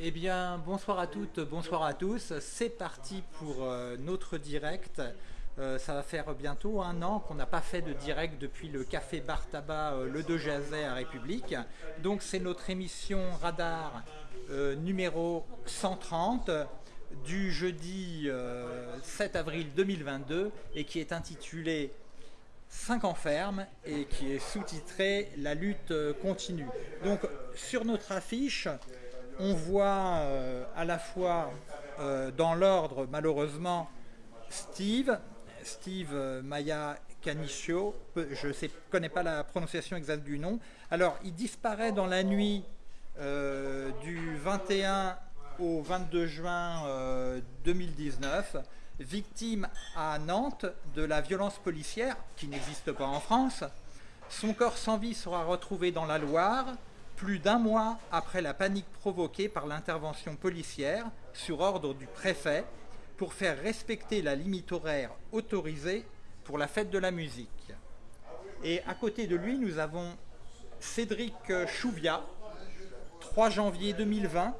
Eh bien, bonsoir à toutes, bonsoir à tous. C'est parti pour euh, notre direct. Euh, ça va faire bientôt un an qu'on n'a pas fait de direct depuis le café bar tabac euh, Le De Jazet à République. Donc c'est notre émission Radar numéro 130 du jeudi 7 avril 2022 et qui est intitulée 5 ans ferme et qui est sous-titré La lutte continue. Donc sur notre affiche, on voit euh, à la fois euh, dans l'ordre malheureusement Steve, Steve euh, Maya Canicio, je ne connais pas la prononciation exacte du nom. Alors il disparaît dans la nuit du 21 au 22 juin 2019, victime à Nantes de la violence policière qui n'existe pas en France. Son corps sans vie sera retrouvé dans la Loire, plus d'un mois après la panique provoquée par l'intervention policière sur ordre du préfet pour faire respecter la limite horaire autorisée pour la fête de la musique. Et à côté de lui, nous avons Cédric Chouvia, 3 janvier 2020,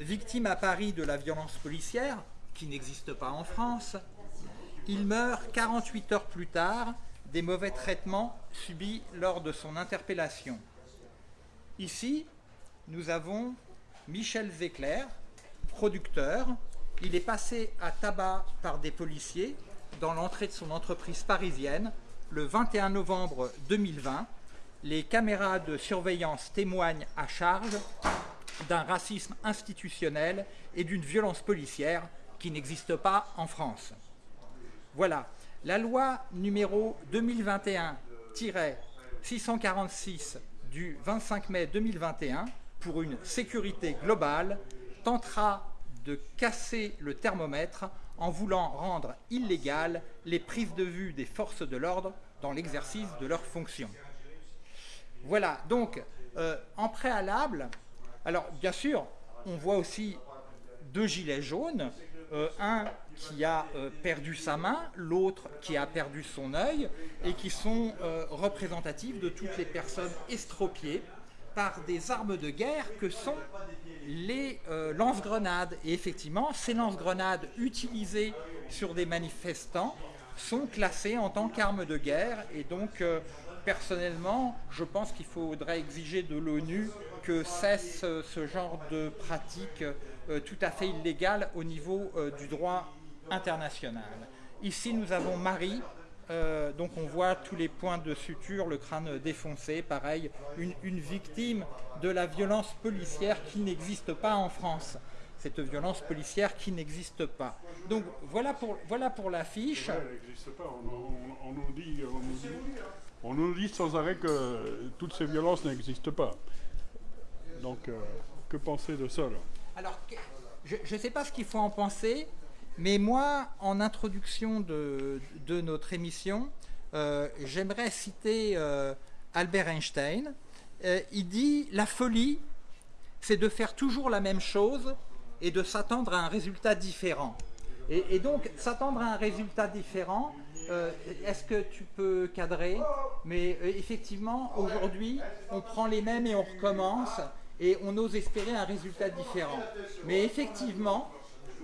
victime à Paris de la violence policière, qui n'existe pas en France. Il meurt 48 heures plus tard des mauvais traitements subis lors de son interpellation. Ici, nous avons Michel Zecler, producteur. Il est passé à tabac par des policiers dans l'entrée de son entreprise parisienne le 21 novembre 2020. Les caméras de surveillance témoignent à charge d'un racisme institutionnel et d'une violence policière qui n'existe pas en France. Voilà, la loi numéro 2021-646 du 25 mai 2021 pour une sécurité globale tentera de casser le thermomètre en voulant rendre illégales les prises de vue des forces de l'ordre dans l'exercice de leurs fonctions. Voilà, donc euh, en préalable, alors bien sûr, on voit aussi deux gilets jaunes, euh, un qui a euh, perdu sa main, l'autre qui a perdu son œil, et qui sont euh, représentatifs de toutes les personnes estropiées par des armes de guerre que sont les lance-grenades. Et effectivement, ces lance-grenades utilisées sur des manifestants sont classées en tant qu'armes de guerre, et donc personnellement, je pense qu'il faudrait exiger de l'ONU que cesse ce genre de pratique tout à fait illégale au niveau du droit international. Ici, nous avons Marie, euh, donc on voit tous les points de suture, le crâne défoncé, pareil, une, victime de la violence policière qui n'existe pas en France. Cette violence policière qui n'existe pas. Donc voilà pour, voilà pour l'affiche. Elle n'existe pas. On, nous dit, on, nous dit, sans arrêt que toutes ces violences n'existent pas. Donc euh, que penser de ça Alors, je ne sais pas ce qu'il faut en penser. Mais moi, en introduction de, notre émission, euh, j'aimerais citer euh, Albert Einstein. Euh, il dit « La folie, c'est de faire toujours la même chose et de s'attendre à un résultat différent. » et, donc, s'attendre à un résultat différent, est-ce que tu peux cadrer? Mais effectivement, aujourd'hui, on prend les mêmes et on recommence et on ose espérer un résultat différent. Mais effectivement,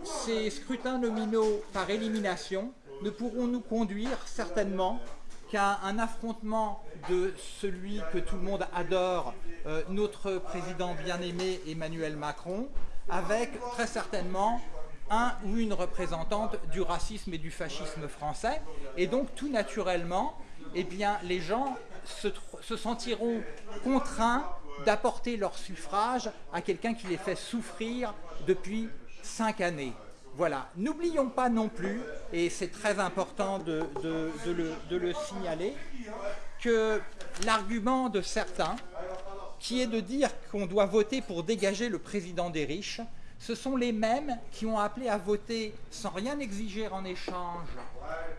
ces scrutins nominaux par élimination ne pourront nous conduire certainement qu'à un affrontement de celui que tout le monde adore, euh, notre président bien-aimé Emmanuel Macron, avec très certainement un ou une représentante du racisme et du fascisme français. Et donc tout naturellement, eh les gens se sentiront contraints d'apporter leur suffrage à quelqu'un qui les fait souffrir depuis cinq années. Voilà, n'oublions pas non plus, et c'est très important de, le, signaler, que l'argument de certains, qui est de dire qu'on doit voter pour dégager le président des riches, ce sont les mêmes qui ont appelé à voter sans rien exiger en échange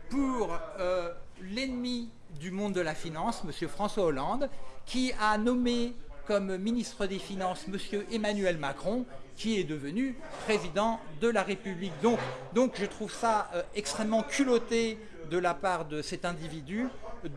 pour euh, l'ennemi du monde de la finance, M. François Hollande, qui a nommé comme ministre des Finances M. Emmanuel Macron, qui est devenu président de la République. Donc, je trouve ça euh, extrêmement culotté de la part de cet individu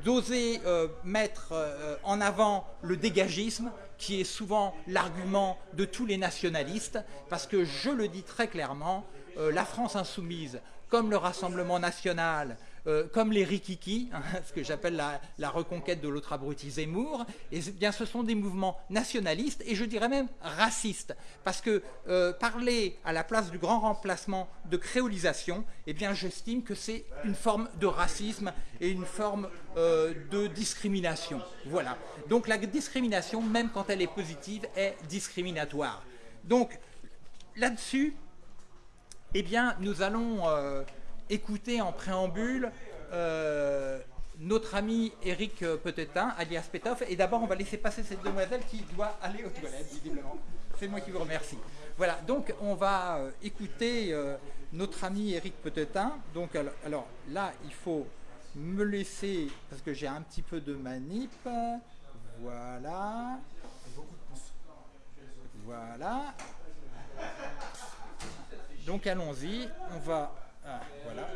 d'oser euh, mettre euh, en avant le dégagisme qui est souvent l'argument de tous les nationalistes, parce que je le dis très clairement, la France insoumise, comme le Rassemblement national, euh, comme les rikiki, ce que j'appelle la, reconquête de l'autre abruti Zemmour, ce sont des mouvements nationalistes et je dirais même racistes, parce que euh, parler à la place du grand remplacement de créolisation, eh j'estime que c'est une forme de racisme et une forme euh, de discrimination. Voilà. Donc la discrimination, même quand elle est positive, est discriminatoire. Donc là-dessus, eh bien nous allons écouter en préambule euh, notre ami Eric Petetin, alias Petov. Et d'abord, on va laisser passer cette demoiselle qui doit aller aux toilettes, visiblement. C'est moi qui vous remercie. Voilà, donc on va euh, écouter euh, notre ami Eric Petetin. Donc, alors, là, il faut me laisser, parce que j'ai un petit peu de manip. Voilà. Voilà. Donc allons-y, on va ah, voilà.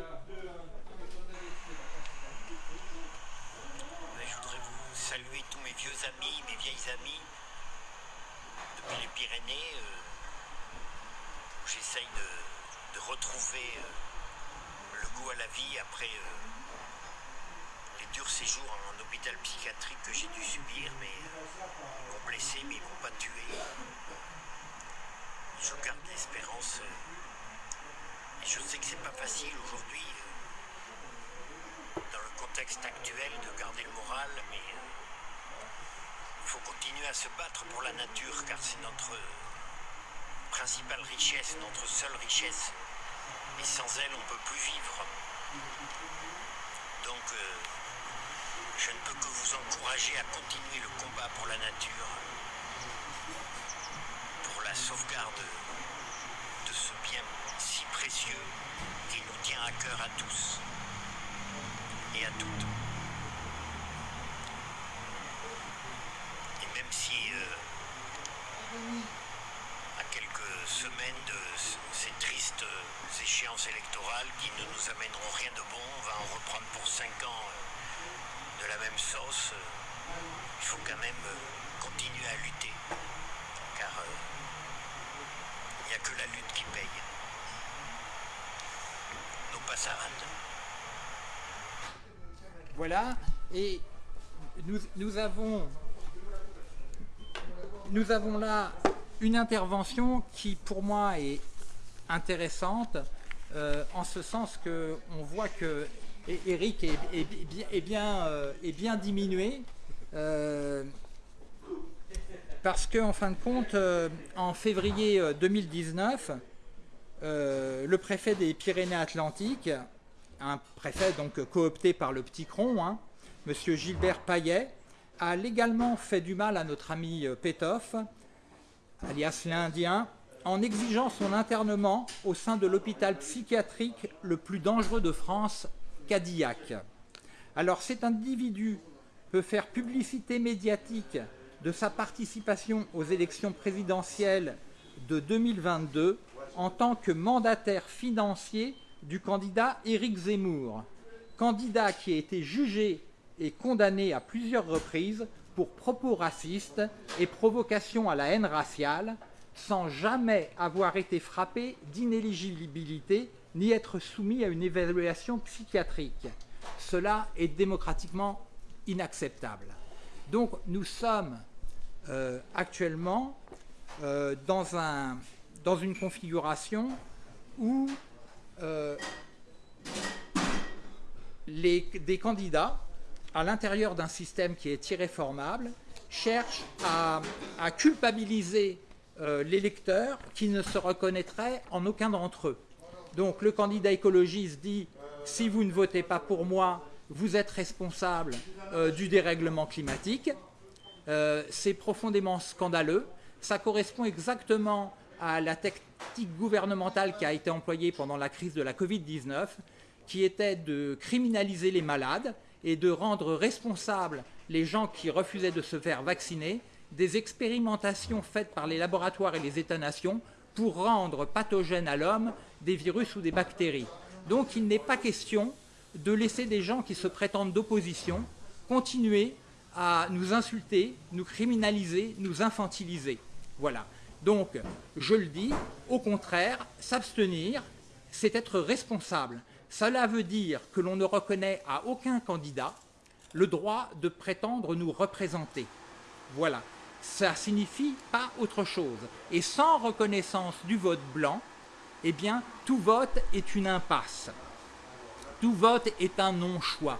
Je voudrais vous saluer tous mes vieux amis, mes vieilles amies depuis les Pyrénées. Euh, j'essaye de, retrouver euh, le goût à la vie après euh, les durs séjours en hôpital psychiatrique que j'ai dû subir, mais ils m'ont blessé, mais ils m'ont pas tué. Je garde l'espérance je sais que c'est pas facile aujourd'hui, euh, dans le contexte actuel, de garder le moral, mais euh, il faut continuer à se battre pour la nature, car c'est notre principale richesse, notre seule richesse. Et sans elle, on ne peut plus vivre. Donc, euh, je ne peux que vous encourager à continuer le combat pour la nature, pour la sauvegarde qui nous tient à cœur à tous et à toutes. Et même si euh, à quelques semaines de ces tristes échéances électorales qui ne nous amèneront rien de bon, on va en reprendre pour cinq ans euh, de la même sauce, euh, il faut quand même continuer à lutter. Car il n'y a que la lutte qui paye. Voilà, et nous, avons, là une intervention qui pour moi est intéressante, euh, en ce sens qu'on voit que Eric est, bien, euh, est bien, diminué, euh, parce qu'en en fin de compte, en février 2019, euh, le préfet des Pyrénées-Atlantiques, un préfet donc coopté par le petit cron, hein, Monsieur Gilbert Paillet, a légalement fait du mal à notre ami euh, Pétoff, alias l'Indien, en exigeant son internement au sein de l'hôpital psychiatrique le plus dangereux de France, Cadillac. Alors cet individu peut faire publicité médiatique de sa participation aux élections présidentielles de 2022 en tant que mandataire financier du candidat Éric Zemmour, candidat qui a été jugé et condamné à plusieurs reprises pour propos racistes et provocation à la haine raciale, sans jamais avoir été frappé d'inéligibilité ni être soumis à une évaluation psychiatrique. Cela est démocratiquement inacceptable. Donc nous sommes euh, actuellement euh, dans un, dans une configuration où euh, des candidats, à l'intérieur d'un système qui est irréformable, cherchent à, culpabiliser euh, l'électeur qui ne se reconnaîtrait en aucun d'entre eux. Donc le candidat écologiste dit « si vous ne votez pas pour moi, vous êtes responsable euh, du dérèglement climatique C'est profondément scandaleux. Ça correspond exactement à la tactique gouvernementale qui a été employée pendant la crise de la Covid-19, qui était de criminaliser les malades et de rendre responsables les gens qui refusaient de se faire vacciner des expérimentations faites par les laboratoires et les États-nations pour rendre pathogènes à l'homme des virus ou des bactéries. Donc il n'est pas question de laisser des gens qui se prétendent d'opposition continuer à nous insulter, nous criminaliser, nous infantiliser. Voilà. Donc, je le dis, au contraire, s'abstenir, c'est être responsable. Cela veut dire que l'on ne reconnaît à aucun candidat le droit de prétendre nous représenter. Voilà. Ça signifie pas autre chose. Et sans reconnaissance du vote blanc, eh bien, tout vote est une impasse. Tout vote est un non-choix.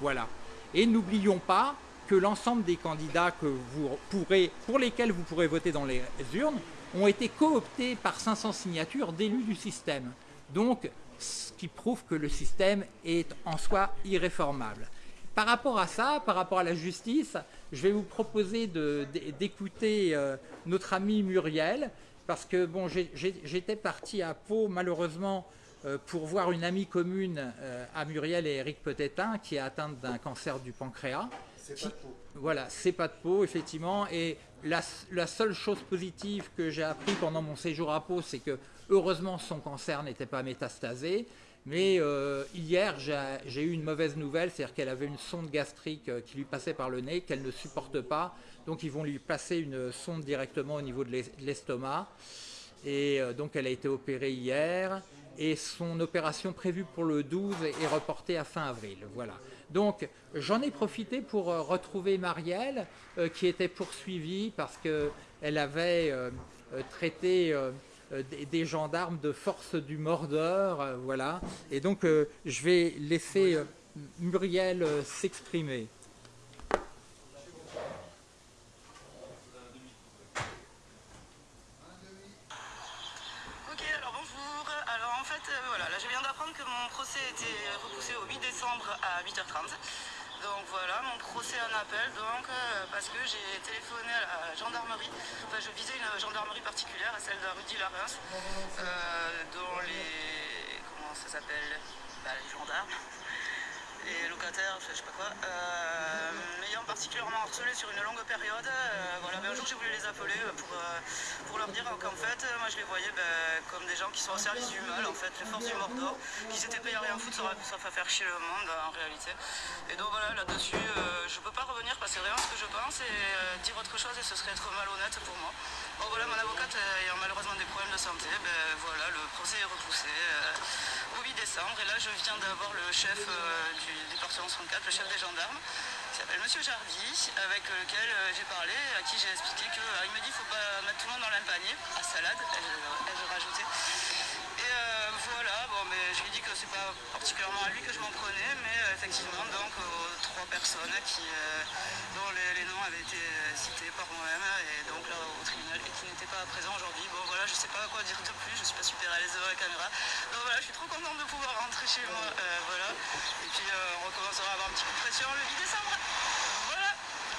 Voilà. Et n'oublions pas que l'ensemble des candidats que vous pourrez, pour lesquels vous pourrez voter dans les urnes ont été cooptés par 500 signatures d'élus du système. Donc, ce qui prouve que le système est en soi irréformable. Par rapport à ça, par rapport à la justice, je vais vous proposer d'écouter euh, notre ami Muriel, parce que bon, j'étais parti à Pau, malheureusement, euh, pour voir une amie commune euh, à Muriel et Eric Petétin, qui est atteinte d'un cancer du pancréas. C'est pas de peau. Voilà, c'est pas de peau, effectivement. Et la, seule chose positive que j'ai appris pendant mon séjour à Pau, c'est que heureusement son cancer n'était pas métastasé. Mais euh, hier, j'ai eu une mauvaise nouvelle, c'est-à-dire qu'elle avait une sonde gastrique qui lui passait par le nez, qu'elle ne supporte pas. Donc ils vont lui placer une sonde directement au niveau de l'estomac. Et donc elle a été opérée hier et son opération prévue pour le 12 est reportée à fin avril. Voilà. Donc j'en ai profité pour euh, retrouver Marielle euh, qui était poursuivie parce qu'elle avait euh, traité des, gendarmes de force du mordeur. voilà. Et donc je vais laisser Muriel s'exprimer. À 8h30. Donc voilà, mon procès en appel, donc, euh, parce que j'ai téléphoné à la gendarmerie, enfin je visais une gendarmerie particulière, celle de Rudy Larens, euh, dont les, comment ça s'appelle, bah, les gendarmes, les locataires, je sais pas quoi, euh, m'ayant particulièrement harcelé sur une longue période. Euh, voilà, ben, un jour j'ai voulu les appeler euh, pour, pour leur dire qu'en fait, moi je les voyais ben, comme des gens qui sont au service du mal, en fait, les forces du Mordor, qui s'étaient payés à rien foutre, ça va faire chier le monde en réalité. Et donc voilà, là-dessus, je peux pas revenir parce que c'est vraiment ce que je pense et dire autre chose et ce serait être malhonnête pour moi. Bon voilà, mon avocate ayant malheureusement des problèmes de santé, ben voilà, le procès est repoussé au 8 décembre. Et là, je viens d'avoir le chef du département 64, le chef des gendarmes, qui s'appelle Monsieur Jardy, avec lequel euh, j'ai parlé, à qui j'ai expliqué qu'il euh, me dit qu'il ne faut pas mettre tout le monde dans le même panier, à salade, ai-je rajouté. Et euh, voilà, bon, mais je lui ai dit que c'est pas particulièrement à lui que je m'en prenais, mais effectivement, donc aux trois personnes qui, dont les, noms avaient été cités par moi-même, et donc là au tribunal, et qui n'étaient pas présents aujourd'hui. Bon voilà, je sais pas quoi dire de plus, je suis pas super à l'aise devant la caméra. Donc voilà, je suis trop contente de pouvoir rentrer chez moi, voilà. Et puis on recommencera à avoir un petit coup de pression le 8 décembre. Voilà.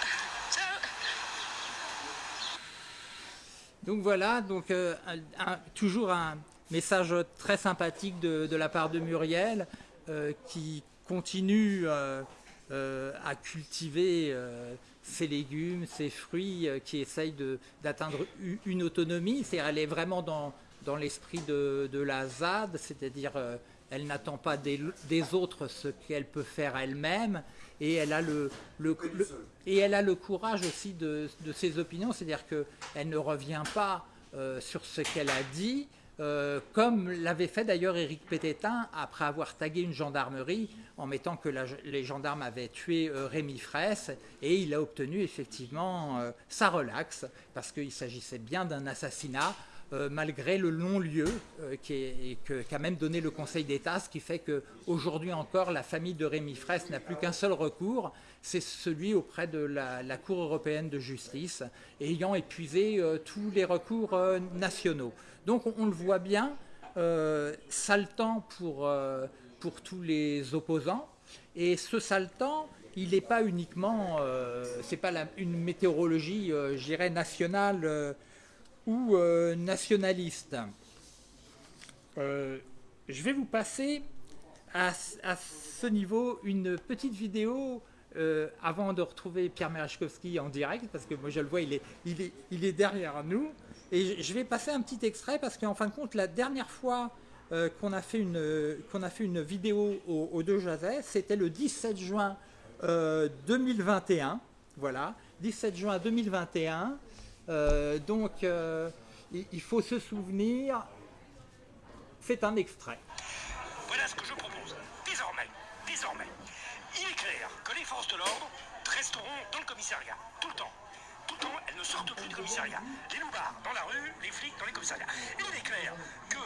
Ciao. Donc voilà, donc toujours un, Message très sympathique de, la part de Muriel euh, qui continue euh, euh, à cultiver ses légumes, ses fruits, qui essaye d'atteindre une autonomie. C'est elle est vraiment dans, dans l'esprit de, la ZAD, c'est-à-dire elle n'attend pas des, autres ce qu'elle peut faire elle-même. Et elle a le, et elle a le courage aussi de, ses opinions, c'est-à-dire qu'elle ne revient pas sur ce qu'elle a dit, euh, comme l'avait fait d'ailleurs Éric Pététin après avoir tagué une gendarmerie en mettant que les gendarmes avaient tué euh, Rémi Fraisse et il a obtenu effectivement euh, sa relaxe parce qu'il s'agissait bien d'un assassinat malgré le non-lieu qu'a même donné le Conseil d'État, ce qui fait qu'aujourd'hui encore la famille de Rémi Fraisse n'a plus qu'un seul recours, c'est celui auprès de la, Cour européenne de justice, ayant épuisé tous les recours nationaux. Donc on, le voit bien, euh, sale temps pour, euh, tous les opposants. Et ce sale il n'est pas uniquement, euh, c'est pas une météorologie, euh, je dirais, nationale ou nationaliste. je vais vous passer à, ce niveau une petite vidéo avant de retrouver Pierre Merechkowski en direct, parce que moi je le vois, il est, il est, il est derrière nous. Et je vais passer un petit extrait parce qu'en fin de compte, la dernière fois euh, qu'on a, fait une, a fait une vidéo au, 2 Jazet, c'était le 17 juin 2021. Euh, Voilà, 17 juin 2021. Euh, donc, euh, il, il faut se souvenir, c'est un extrait. Voilà ce que je l'ordre resteront dans le commissariat, tout le temps. Tout le temps, elles ne sortent plus du commissariat. Les loupards dans la rue, les flics dans les commissariats. Et il est clair que,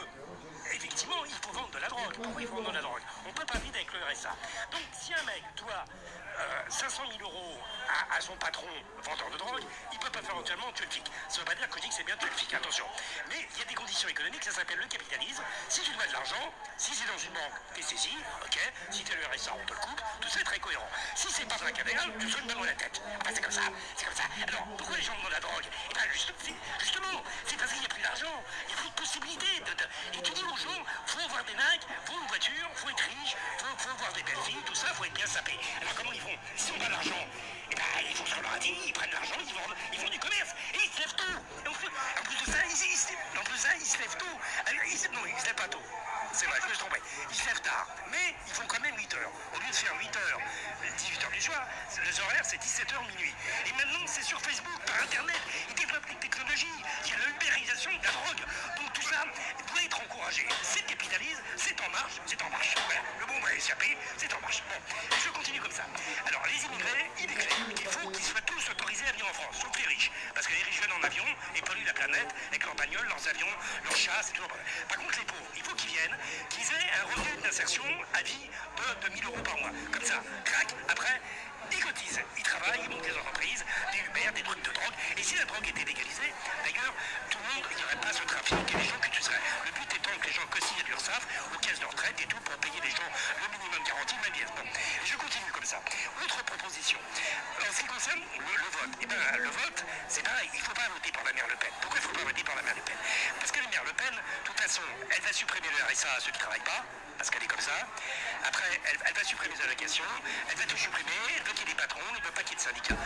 effectivement, il faut vendre de la drogue. Pourquoi il faut vendre de la drogue On ne peut pas vivre avec le RSA. Donc, si un mec doit euh, 500 000 euros à, à son patron vendeur de drogue, il ne peut pas faire entièrement tuer le flic. Ça ne veut pas dire que je dis que c'est bien tuer le flic, attention. Mais il y a des conditions économiques, ça s'appelle le capitalisme. Si tu dois de l'argent, si c'est dans une banque, t'es saisi, ok. Si t'es le RSA, on te le coupe, tout ça est très cohérent. Si c'est pas dans la caverne, tu te une balle dans la tête. Enfin, c'est comme ça, c'est comme ça. Alors, pourquoi les gens vendent la drogue? Eh bien, juste, justement, c'est parce qu'il n'y a plus d'argent, il y a plus de possibilités. De, de- Et tu dis aux gens, faut avoir des nags, faut une voiture, faut être riche, faut, faut avoir des belles filles, tout ça, faut être bien sapé. Alors, comment ils font Si on a l'argent, eh ben, ils font ce qu'on leur dit, ils prennent l'argent, ils vendent, ils font du commerce, et ils se lèvent tôt. En, plus, de ça, ils, se- en plus de ça, ils se lèvent tôt. Alors, ils, non, ils se lèvent pas tôt. C'est vrai, je me suis trompé. Ils se lèvent tard, mais ils font quand même 8 heures. Au lieu de faire 8 heures, 18 heures du soir, les horaires c'est 17 heures minuit. Et maintenant c'est sur Facebook, par internet, ils développent les technologies, il y a la ubérisation de la drogue. Donc tout ça doit être encouragé. C'est le capitalisme, c'est en marche, c'est en marche. Voilà, le bon va échapper, c'est en marche. Bon, je continue comme ça. Alors les immigrés, il est clair qu'il faut qu'ils soient tous autorisés à venir en France, sauf les riches. Parce que les riches viennent en avion et polluent la planète avec leurs bagnoles, leurs avions, leurs chats, c'est tout. Par contre les pauvres, il faut qu'ils viennent, qu'ils aient un revenu d'insertion à vie de 2000 euros par mois. Comme ça, crac, après, ils cotisent, ils travaillent, ils montent des entreprises, des Uber, des trucs de drogue. Et si la drogue était légalisée, d'ailleurs, tout le monde, il n'y aurait pas ce trafic et les gens que tu. Le but étant que les gens cotisent à l'URSSAF, aux caisses de retraite et tout pour payer les gens le minimum garanti, même bien. Bon, je continue comme ça. Autre proposition. En ce qui concerne le, le vote, eh ben, le vote, c'est pareil, il ne faut pas voter par la mère Le Pen. Pourquoi il ne faut pas voter par la mère Le Pen? Parce que la mère Le Pen, de toute façon, elle va supprimer le RSA à ceux qui ne travaillent pas, parce qu'elle est comme ça. Après, elle, va supprimer les allocations, elle va tout supprimer, elle veut qu'il y ait des patrons, elle ne veut pas qu'il y ait de syndicats.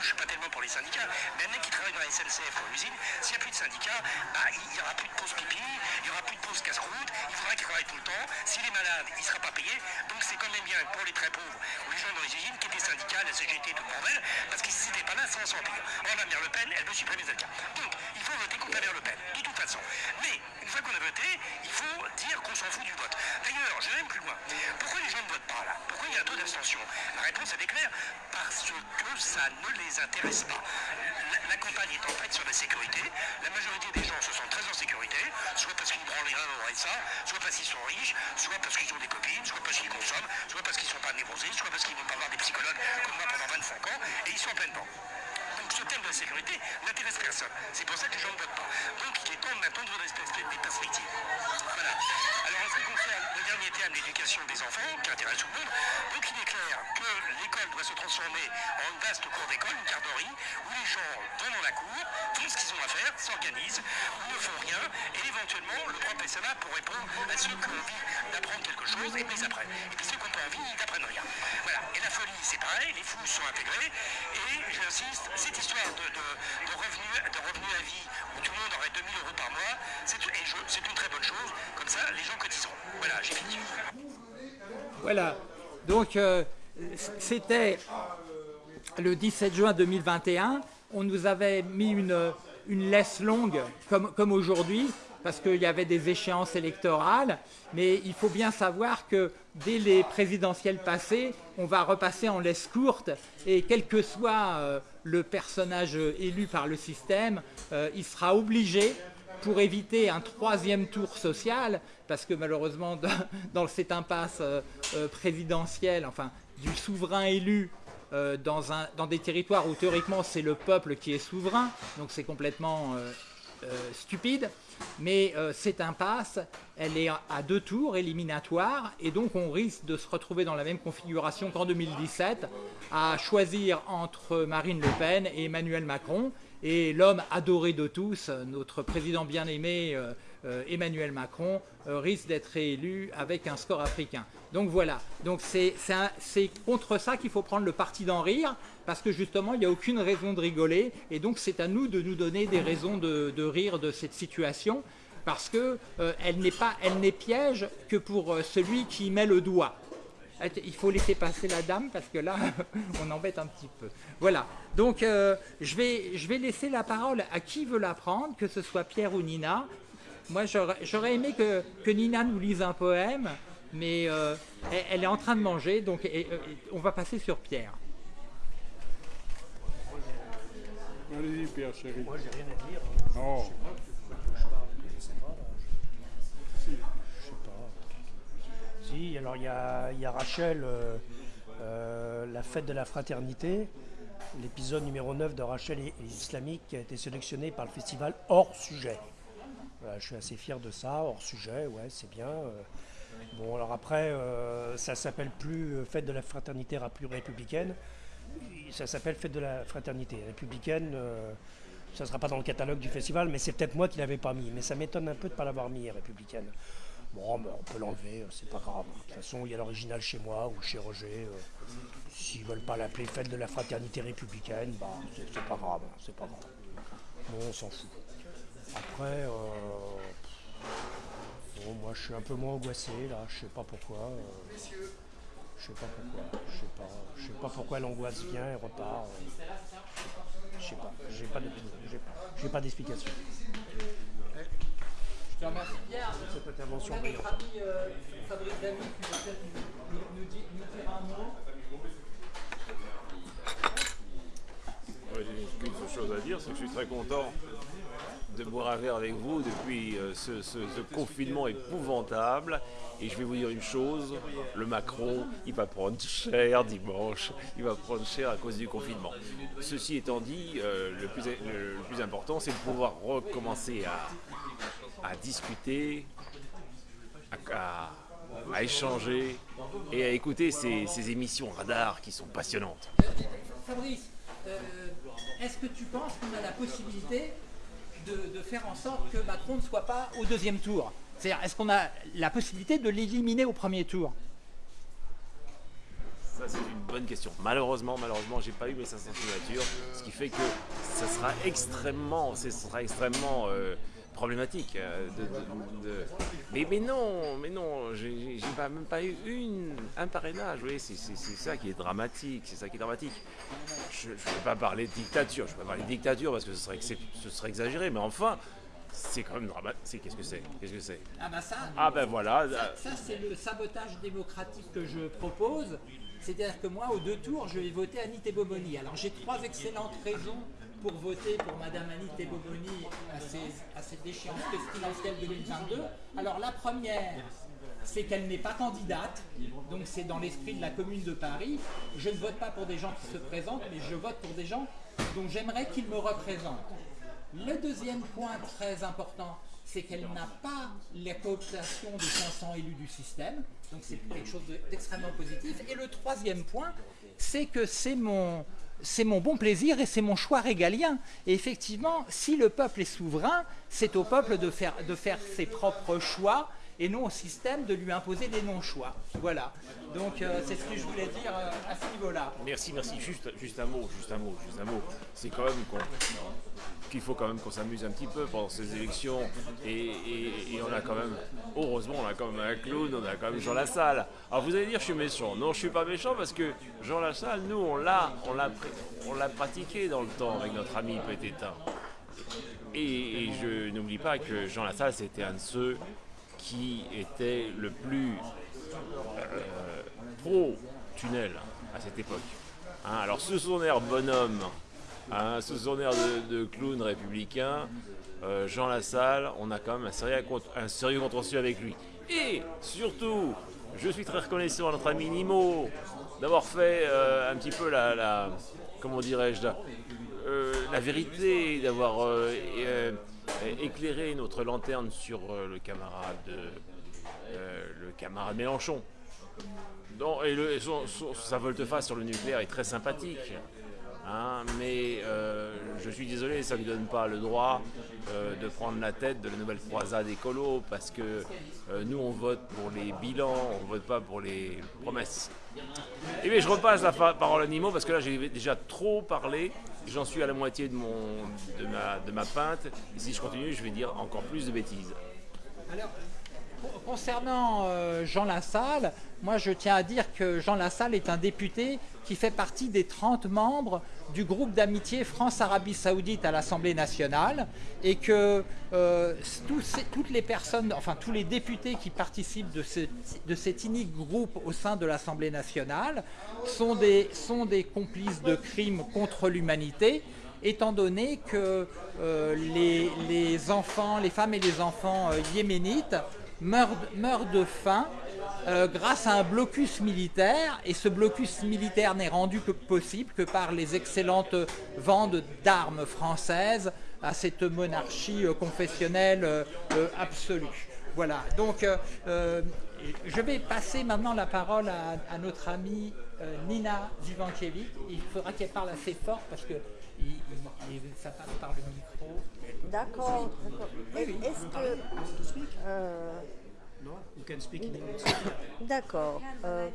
Je ne suis pas tellement pour les syndicats, mais un mec qui travaille dans la SNCF ou l'usine, s'il n'y a plus de syndicats, bah, il n'y aura plus de pause pipi, il n'y aura plus de pause casse-route, il faudra qu'il travaille tout le temps. S'il est malade, il ne sera pas payé. Donc c'est quand même bien pour les très pauvres ou les gens dans les usines qui étaient syndicats, la CGT, tout le bordel, parce qu'ils n'étaient pas là sans s'en payer. Or, la mère Le Pen, elle veut supprimer les syndicats. Donc, il faut voter contre la mère Le Pen, de toute façon. Mais, une fois qu'on a voté, il faut dire qu'on s'en fout du vote. D'ailleurs, je vais même plus loin. Pourquoi les gens ne votent pas là? Pourquoi il y a un taux d'abstention? La réponse elle est claire. Parce que ça ne les intéresse pas. La, campagne est en fait sur la sécurité. La majorité des gens se sentent très en sécurité, soit parce qu'ils branlent rien au RSA, soit parce qu'ils sont riches, soit parce qu'ils ont des copines, soit parce qu'ils consomment, soit parce qu'ils sont pas névrosés, soit parce qu'ils ne vont pas voir des psychologues comme moi pendant 25 ans, et ils sont en pleine banque. Ce thème de la sécurité n'intéresse personne. C'est pour ça que les gens ne votent pas. Donc il est temps maintenant de donner des perspectives. Voilà. Alors en ce qui concerne le dernier thème, l'éducation des enfants, qui intéresse tout le monde, donc il est clair que l'école doit se transformer en une vaste cour d'école, une garderie, où les gens vont dans la cour, font ce qu'ils ont à faire, s'organisent, ne font rien, et éventuellement le prof est là pour répondre à ceux qui ont envie d'apprendre quelque chose et puis après. Et puis ceux qui n'ont pas envie, folie, c'est pareil, les fous sont intégrés, et j'insiste, cette histoire de, de, de revenus revenu à vie, où tout le monde aurait 2000 euros par mois, c'est une très bonne chose, comme ça les gens cotiseront. Voilà, j'ai fini. Voilà. Donc, euh, c'était le 17 juin 2021. On nous avait mis une, une laisse longue, comme, comme aujourd'hui, parce qu'il y avait des échéances électorales. Mais il faut bien savoir que dès les présidentielles passées, on va repasser en laisse courte. Et quel que soit euh, le personnage élu par le système, euh, il sera obligé pour éviter un troisième tour social, parce que malheureusement, dans, cette impasse euh, euh, présidentielle, enfin, du souverain élu euh, dans, un, dans des territoires où théoriquement c'est le peuple qui est souverain, donc c'est complètement euh, euh, stupide. Mais euh, cette impasse, elle est à deux tours éliminatoires, et donc on risque de se retrouver dans la même configuration qu'en 2017, à choisir entre Marine Le Pen et Emmanuel Macron. Et l'homme adoré de tous, notre président bien-aimé euh, euh, Emmanuel Macron, euh, risque d'être réélu avec un score africain. Donc voilà, donc c'est contre ça qu'il faut prendre le parti d'en rire, parce que justement, il n'y a aucune raison de rigoler, et donc c'est à nous de nous donner des raisons de, rire de cette situation, parce que euh, n'est n'est piège que pour euh, celui qui y met le doigt. Il faut laisser passer la dame parce que là, on embête un petit peu. Voilà. Donc, euh, je, vais, je vais laisser la parole à qui veut la prendre, que ce soit Pierre ou Nina. Moi, j'aurais aimé que, que, Nina nous lise un poème, mais euh, elle, est en train de manger, donc on va passer sur Pierre. Allez-y, Pierre, chérie. Moi, j'ai rien à dire. Oh. Si, alors il y a, y a Rachel, euh, euh, la fête de la fraternité, l'épisode numéro 9 de Rachel et, l'Islamique qui a été sélectionné par le festival hors sujet. Je suis assez fier de ça, hors sujet, ouais, c'est bien. Euh. Bon, alors après, ça s'appelle plus Fête de la fraternité républicaine, ça s'appelle Fête de la fraternité républicaine. ça ne sera pas dans le catalogue du festival, mais c'est peut-être moi qui l'avais pas mis. Mais ça m'étonne un peu de ne pas l'avoir mis, républicaine. Bon, ben, on peut l'enlever, euh, c'est pas grave. De toute façon, il y a l'original chez moi ou chez Roger. Euh, s'ils veulent pas l'appeler fête de la fraternité républicaine, bah, c'est pas grave, c'est pas grave. Bon, on s'en fout. Après, euh, bon, moi je suis un peu moins angoissé là, je sais pas pourquoi. je sais pas pourquoi, je sais pas, je sais pas pourquoi l'angoisse vient et repart. je sais pas, j'ai pas j'ai pas d'explication. Je te remercie. Cette intervention notre ami euh, Fabrice Damy qui peut-être nous, nous, nous, dire un mot. Ouais, J'ai qu'une seule chose à dire, c'est que je suis très content de boire un verre avec vous depuis euh, ce, confinement épouvantable. Et je vais vous dire une chose, le Macron, il va prendre cher dimanche, il va prendre cher à cause du confinement. Ceci étant dit, euh, le, plus, le plus important, c'est de pouvoir recommencer à, à discuter, à, échanger et à écouter ces, émissions radar qui sont passionnantes. Fabrice, euh, est-ce que tu penses qu'on a la possibilité de, faire en sorte que Macron ne soit pas au deuxième tour C'est-à-dire, est-ce qu'on a la possibilité de l'éliminer au premier tour? Ça c'est une bonne question. Malheureusement, malheureusement, j'ai pas eu mes 500 signatures, ce qui fait que ça sera extrêmement, ce sera extrêmement euh, problématique. Euh, de, Mais, mais non, mais non, j'ai pas, même pas eu une, un parrainage. Oui, c'est ça qui est dramatique. C'est ça qui est dramatique. Je ne peux pas parler de dictature. Je peux pas parler de dictature parce que ce serait, ce serait exagéré. Mais enfin, c'est quand même dramatique. Qu'est-ce que c'est Qu'est-ce que c'est? Ah ben ça. Ah ben voilà. Ça, c'est le sabotage démocratique que je propose. C'est-à-dire que moi, aux deux tours, je vais voter Annie Boboni. Alors j'ai trois excellentes raisons pour voter pour Madame Annie Teboboni à, cette échéance présidentielle 2022. Alors la première, c'est qu'elle n'est pas candidate, donc c'est dans l'esprit de la commune de Paris. Je ne vote pas pour des gens qui se présentent, mais je vote pour des gens dont j'aimerais qu'ils me représentent. Le deuxième point très important, c'est qu'elle n'a pas la cooptation des 500 élus du système, donc c'est quelque chose d'extrêmement positif. Et le troisième point, c'est que c'est mon, c'est mon bon plaisir et c'est mon choix régalien. Et effectivement, si le peuple est souverain, c'est au peuple de faire, de faire ses propres choix et non au système de lui imposer des non-choix. Voilà. Donc euh, c'est ce que je voulais dire euh, à ce niveau-là. Merci, merci. Juste, juste un mot, juste un mot, juste un mot. C'est quand même qu'il faut quand même qu'on s'amuse un petit peu pendant ces élections. Et, on a quand même, heureusement, on a quand même un clown, on a quand même Jean Lassalle. Alors vous allez dire, je suis méchant. Non, je suis pas méchant parce que Jean Lassalle, nous, on l'a, on l'a, pratiqué dans le temps avec notre ami Pététin. Et, et je n'oublie pas que Jean Lassalle, c'était un de ceux qui était le plus euh, pro-tunnel à cette époque. Hein, alors sous son air bonhomme, hein, sous son air de, clown républicain, euh, Jean Lassalle, on a quand même un sérieux, contentieux avec lui. Et surtout, je suis très reconnaissant à notre ami Nimo d'avoir fait euh, un petit peu la comment dirais-je, la vérité, d'avoir éclairer notre lanterne sur euh, le camarade, euh, le camarade Mélenchon. le, sa volte-face sur le nucléaire est très sympathique. Hein, mais euh, je suis désolé, ça ne lui donne pas le droit de prendre la tête de la nouvelle croisade écolo parce que nous on vote pour les bilans, on ne vote pas pour les promesses. Et bien je repasse la parole à Nimo parce que là j'ai déjà trop parlé J'en suis à la moitié de, ma, de ma pinte. Et si je continue, je vais dire encore plus de bêtises. Alors, concernant euh, Jean Lassalle, moi je tiens à dire que Jean Lassalle est un député qui fait partie des 30 membres du groupe d'amitié France-Arabie Saoudite à l'Assemblée nationale et que euh, toutes les personnes, enfin tous les députés qui participent de, ce- de cet unique groupe au sein de l'Assemblée nationale sont des, complices de crimes contre l'humanité étant donné que euh, les, enfants, les femmes et les enfants euh, yéménites meurent de faim euh, grâce à un blocus militaire et ce blocus militaire n'est rendu que possible que par les excellentes ventes d'armes françaises à cette monarchie euh, confessionnelle euh, absolue. Voilà, donc euh, je vais passer maintenant la parole à, à notre amie Nina Zivankiewicz. Il faudra qu'elle parle assez fort parce que il- il- il- ça passe par le micro. D'accord. d'accord. Est-ce que... euh, No? You can speak in English. D'accord. euh,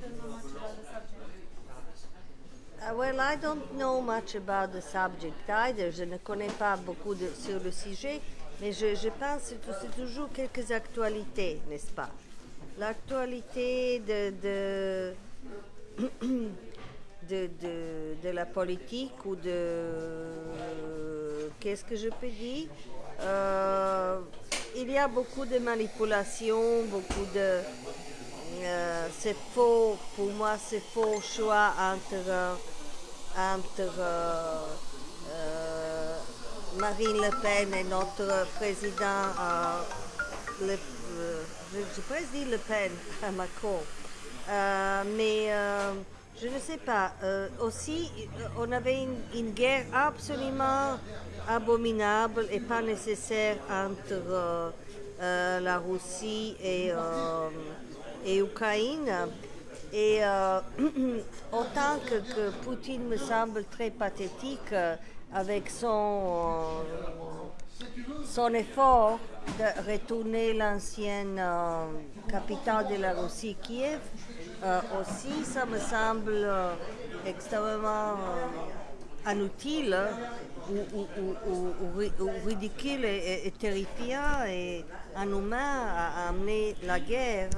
ah, well, I don't know much about the subject either. Je ne connais pas beaucoup de, sur le sujet, mais je, pense que c'est toujours quelques actualités, n'est-ce pas? L'actualité de, de, de, de, la politique ou de... Qu'est-ce que je peux dire? Euh, Il y a beaucoup de manipulations, beaucoup de... Euh, c'est faux, pour moi, c'est faux choix entre, euh, entre euh, Marine Le Pen et notre président, le, je, je dire Le Pen à Macron. Mais je ne sais pas. Euh, aussi, euh, on avait une, guerre absolument abominable et pas nécessaire entre euh, la Russie et, et Ukraine. Et autant que, que Poutine me semble très pathétique avec son, son effort de retourner l'ancienne capitale de la Russie, Kiev, euh, aussi ça me semble euh, extrêmement euh, inutile hein, ou, ou- ou- ou- ou ri- ou ridicule et, terrifiant et inhumain à amener la guerre.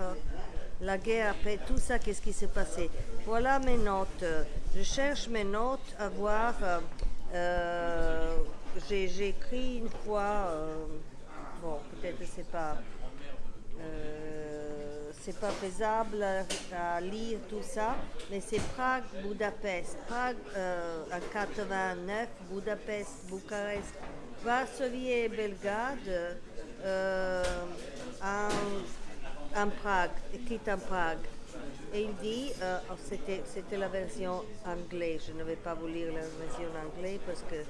La guerre après tout ça, qu'est-ce qui s'est passé? Voilà mes notes. Je cherche mes notes à voir. j'ai écrit une fois, bon, peut-être c'est pas, euh, c'est pas faisable à, lire tout ça, mais c'est Prague, Budapest, Prague euh, en 89, Budapest, Bucarest, Varsovie et Belgrade euh, en, en Prague, quitte en Prague. Et il dit, euh, oh, c'était, c'était la version anglaise, je ne vais pas vous lire la version anglaise parce que,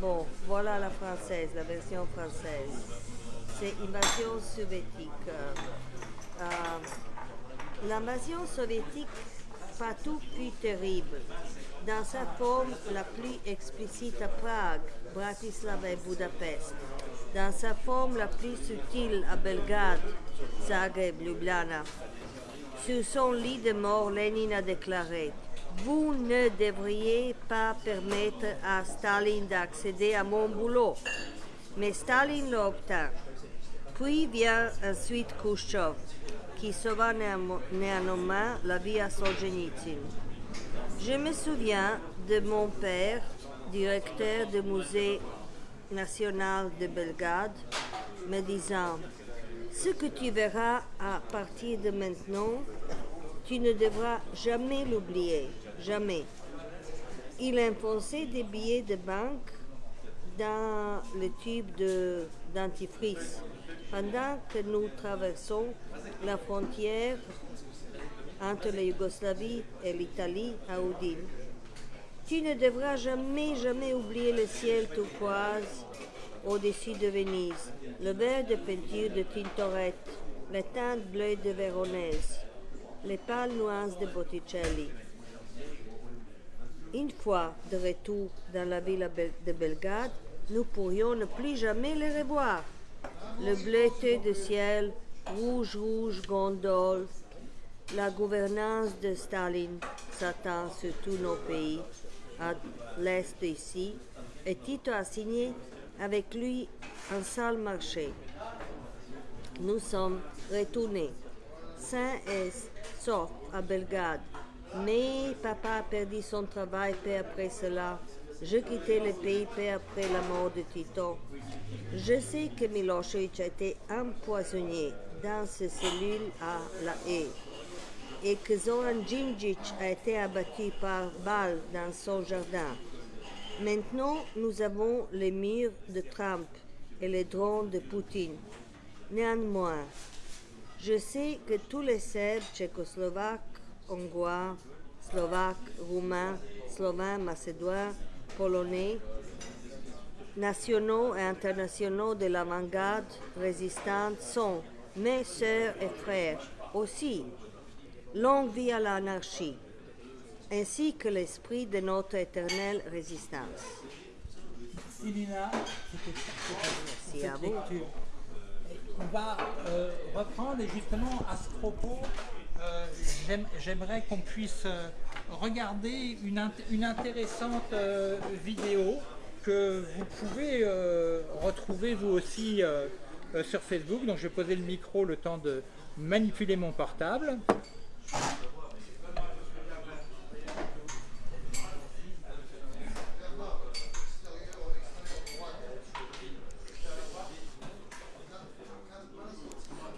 bon, voilà la française, la version française. C'est invasion soviétique. Euh, L'invasion soviétique partout plus terrible. Dans sa forme la plus explicite à Prague, Bratislava et Budapest. Dans sa forme la plus subtile à Belgrade, Zagreb, Ljubljana. Sur son lit de mort, Lénine a déclaré Vous ne devriez pas permettre à Staline d'accéder à mon boulot. Mais Staline l'obtint. Puis vient ensuite Khrushchev, qui sauva néanmo- néanmoins la vie à Solzhenitsyn. Je me souviens de mon père, directeur du musée national de Belgrade, me disant Ce que tu verras à partir de maintenant, tu ne devras jamais l'oublier, jamais. Il enfonçait des billets de banque dans le tube de dentifrice pendant que nous traversons la frontière entre la Yougoslavie et l'Italie à Udine. Tu ne devras jamais, jamais oublier le ciel turquoise au-dessus de Venise, le vert de peinture de Tintoret, les teintes bleues de Véronèse, les pâles nuances de Botticelli. Une fois de retour dans la ville de Belgrade, nous pourrions ne plus jamais les revoir. Le bleuté du ciel, rouge, rouge, gondole, la gouvernance de Staline s'attend sur tous nos pays, à l'est ici, et Tito a signé avec lui un sale marché. nous sommes retournés sains et saufs à Belgrade. Mais papa a perdu son travail peu après cela. Je quittais le pays peu après la mort de Tito. Je sais que Milosevic a été empoisonné dans ses cellules à La Haye et que Zoran Djindjic a été abattu par balle dans son jardin. Maintenant, nous avons les murs de Trump et les drones de Poutine. Néanmoins, je sais que tous les Serbes tchécoslovaques, hongrois, slovaques, roumains, slovènes, macédoins, polonais, nationaux et internationaux de l'avant-garde résistante sont mes sœurs et frères aussi. Longue vie à l'anarchie, ainsi que l'esprit de notre éternelle résistance. Merci Lina. Merci à vous. On va euh, reprendre et justement à ce propos, euh, j'aime- j'aimerais qu'on puisse euh, regarder une, int- une intéressante euh, vidéo que vous pouvez retrouver vous aussi sur Facebook. Donc je vais poser le micro le temps de manipuler mon portable.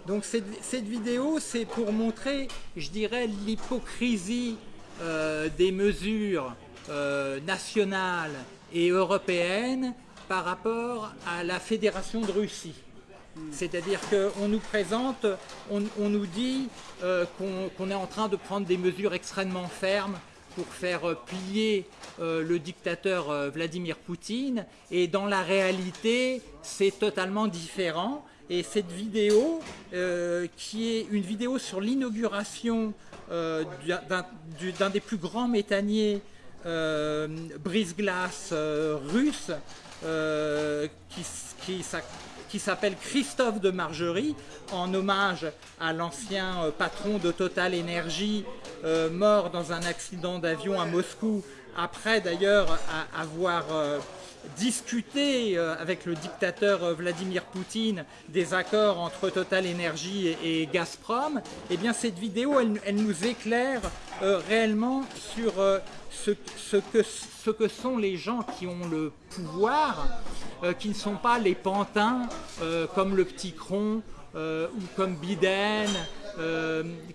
Donc cette, cette vidéo, c'est pour montrer, je dirais, l'hypocrisie euh, des mesures euh, nationales et européennes par rapport à la Fédération de Russie. C'est-à-dire qu'on nous présente, on, nous dit euh, qu'on est en train de prendre des mesures extrêmement fermes pour faire euh, plier euh, le dictateur Vladimir Poutine. Et dans la réalité, c'est totalement différent. Et cette vidéo, qui est une vidéo sur l'inauguration d'un- d'un du- d'un des plus grands méthaniers euh, brise-glace russe, qui, qui qui s'appelle Christophe de Margerie, en hommage à l'ancien euh, patron de Total Energy, euh, mort dans un accident d'avion à Moscou, après d'ailleurs avoir discuté euh, avec le dictateur euh, Vladimir Poutine des accords entre Total Energy et, Gazprom, eh bien cette vidéo, elle, nous éclaire euh, réellement sur ce, que, ce que sont les gens qui ont le pouvoir, qui ne sont pas les pantins comme le petit Cron ou comme Biden,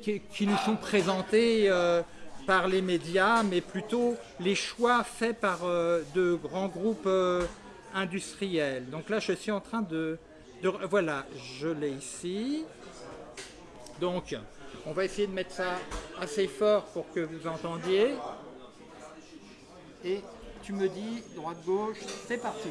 qui, nous sont présentés par les médias, mais plutôt les choix faits par euh, de grands groupes euh, industriels. Donc là, je suis en train de... de- voilà, je l'ai ici. Donc, on va essayer de mettre ça assez fort pour que vous entendiez. Et tu me dis, droite-gauche, c'est parti.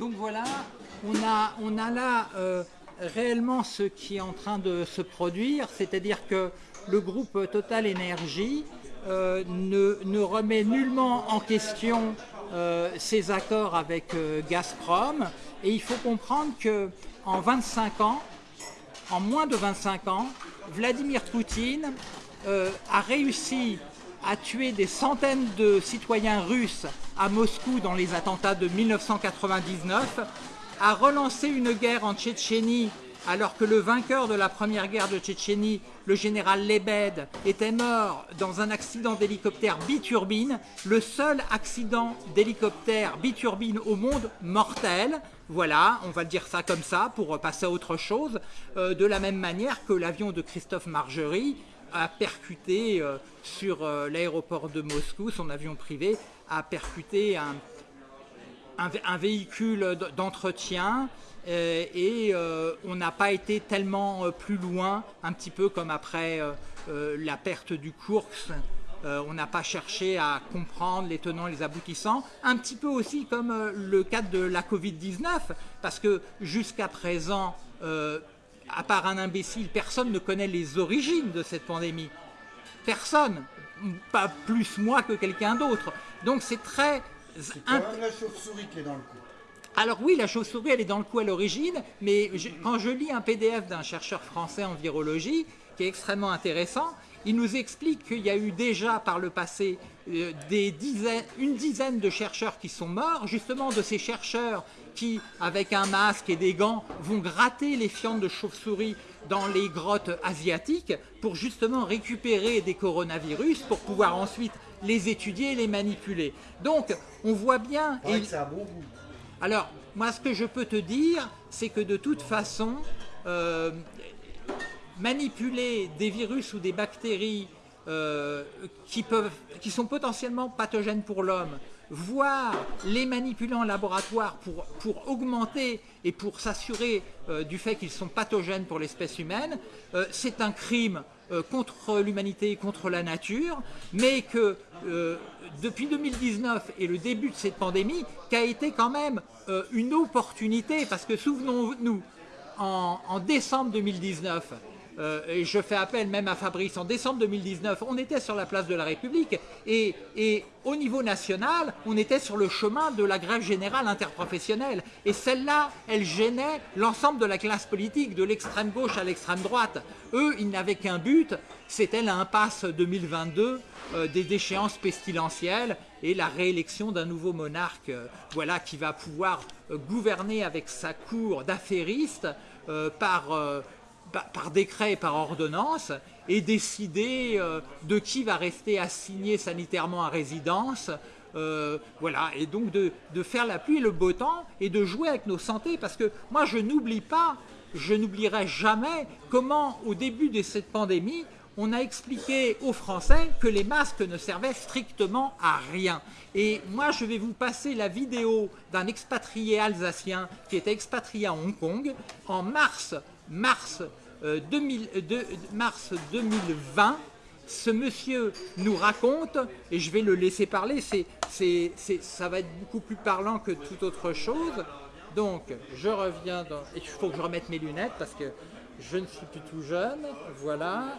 Donc voilà, on a, là euh, réellement ce qui est en train de se produire, c'est-à-dire que le groupe Total Energy euh, ne, remet nullement en question euh, ses accords avec euh, Gazprom. Et il faut comprendre que en 25 ans, en moins de 25 ans, Vladimir Poutine a réussi à tuer des centaines de citoyens russes à Moscou dans les attentats de 1999 a relancé une guerre en Tchétchénie alors que le vainqueur de la première guerre de Tchétchénie, le général Lebed, était mort dans un accident d'hélicoptère biturbine, le seul accident d'hélicoptère biturbine au monde mortel. Voilà, on va le dire ça comme ça pour passer à autre chose. Euh, de la même manière que l'avion de Christophe Margerie a percuté euh, sur euh, l'aéroport de Moscou, son avion privé a percuté un, un vé- un véhicule d'entretien euh, et euh, on n'a pas été tellement euh, plus loin, un petit peu comme après la perte du. Euh, on n'a pas cherché à comprendre les tenants et les aboutissants, un petit peu aussi comme le cas de la Covid-19, parce que jusqu'à présent, à part un imbécile, personne ne connaît les origines de cette pandémie. Personne, pas plus moi que quelqu'un d'autre. Donc c'est très... C'est quand même la chauve-souris qui est dans le coup. Alors oui, la chauve-souris, elle est dans le coup à l'origine, mais je- quand je lis un PDF d'un chercheur français en virologie, qui est extrêmement intéressant, il nous explique qu'il y a eu déjà par le passé euh, des dizaines, une dizaine de chercheurs qui sont morts, justement de ces chercheurs qui, avec un masque et des gants, vont gratter les fientes de chauve-souris dans les grottes asiatiques pour justement récupérer des coronavirus pour pouvoir ensuite les étudier et les manipuler. Donc, on voit bien... Et- alors, moi, ce que je peux te dire, c'est que de toute façon, euh, manipuler des virus ou des bactéries euh, qui, peuvent, qui sont potentiellement pathogènes pour l'homme, voire les manipuler en laboratoire pour, pour augmenter et pour s'assurer euh, du fait qu'ils sont pathogènes pour l'espèce humaine, euh, c'est un crime euh, contre l'humanité et contre la nature, mais que depuis 2019 et le début de cette pandémie, qu'a été quand même une opportunité, parce que souvenons-nous, en, en décembre 2019, euh, je fais appel même à Fabrice, en décembre 2019, on était sur la place de la République et, au niveau national, on était sur le chemin de la grève générale interprofessionnelle. Et celle-là, elle gênait l'ensemble de la classe politique, de l'extrême gauche à l'extrême droite. Eux, ils n'avaient qu'un but, c'était l'impasse 2022 euh, des déchéances pestilentielles et la réélection d'un nouveau monarque euh, voilà, qui va pouvoir gouverner avec sa cour d'affairistes par, par, décret et par ordonnance et décider euh, de qui va rester assigné sanitairement à résidence. euh, voilà, et donc de, de faire la pluie et le beau temps et de jouer avec nos santé parce que moi je n'oublie pas, je n'oublierai jamais comment au début de cette pandémie on a expliqué aux Français que les masques ne servaient strictement à rien. Et moi, je vais vous passer la vidéo d'un expatrié alsacien qui était expatrié à Hong Kong en mars, mars, euh, 2000 euh, de- mars 2020. Ce monsieur nous raconte, et je vais le laisser parler, c'est, c'est, c'est- ça va être beaucoup plus parlant que toute autre chose. Donc, je reviens dans... Et il faut que je remette mes lunettes parce que je ne suis plus tout jeune. Voilà.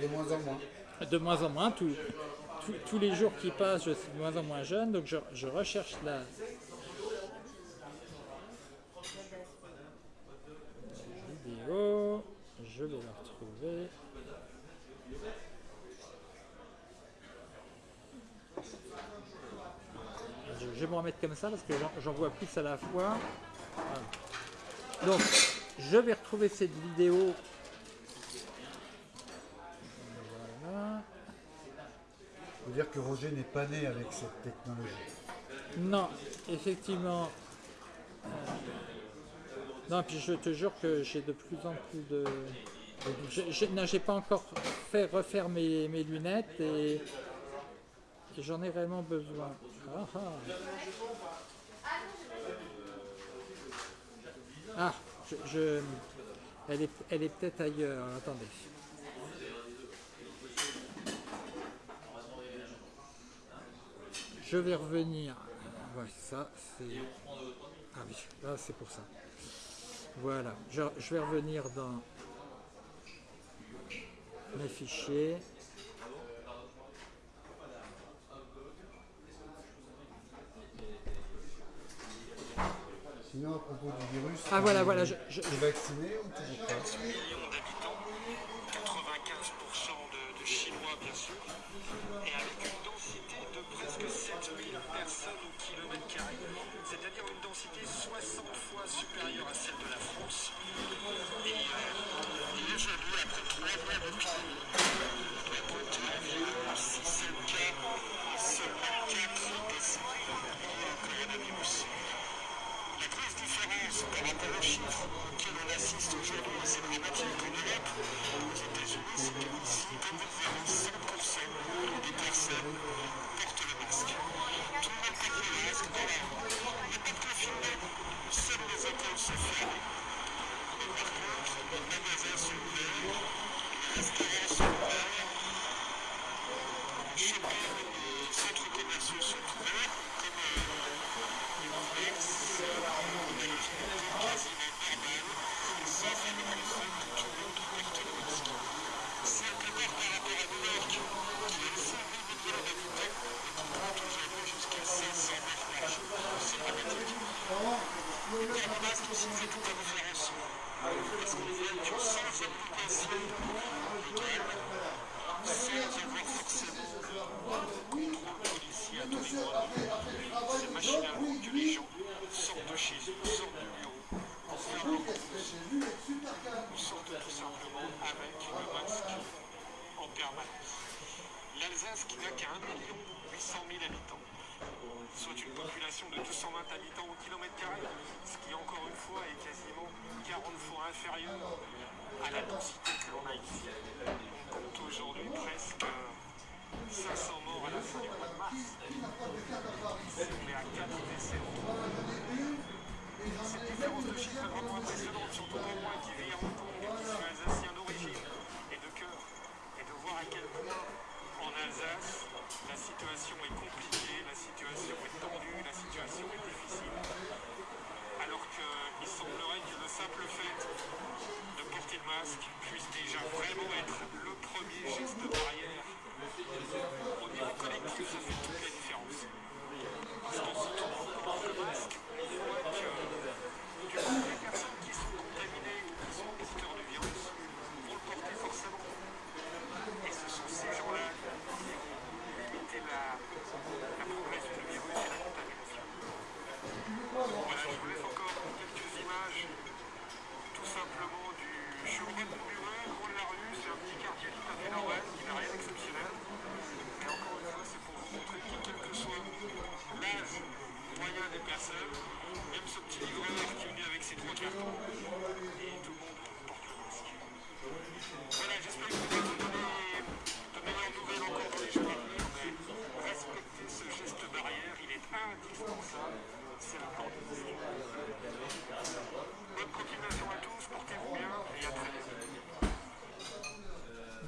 De moins en moins. De moins en moins. tout- tout- tous les jours qui passent, je suis de moins en moins jeune. Donc, je, je recherche la vidéo. Je vais la retrouver. Je, je vais me remettre comme ça parce que j'en- vois plus à la fois. Voilà. Donc, je vais retrouver cette vidéo. Voilà. faut dire que Roger n'est pas né avec cette technologie. Non, effectivement. euh, Non, puis je te jure que j'ai de plus en plus de. Je- je- j'ai pas encore fait refaire mes, lunettes et, j'en ai vraiment besoin. Ah, ah. Ah, je, elle est, elle est peut-être ailleurs. Attendez. Je vais revenir. Ça, c'est. Ah oui, là, c'est pour ça. Voilà, je vais revenir dans mes fichiers. Sinon, à propos du virus, Ah, voilà, tu- voilà, je- je- es vacciné ou toujours pas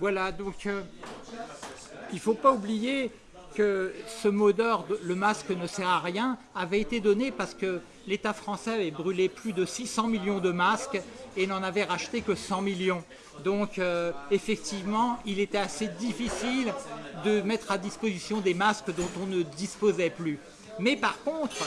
Voilà, donc euh, il ne faut pas oublier que ce mot d'ordre, le masque ne sert à rien, avait été donné parce que l'État français avait brûlé plus de 600 millions de masques et n'en avait racheté que 100 millions. Donc euh, effectivement, il était assez difficile de mettre à disposition des masques dont on ne disposait plus. Mais par contre,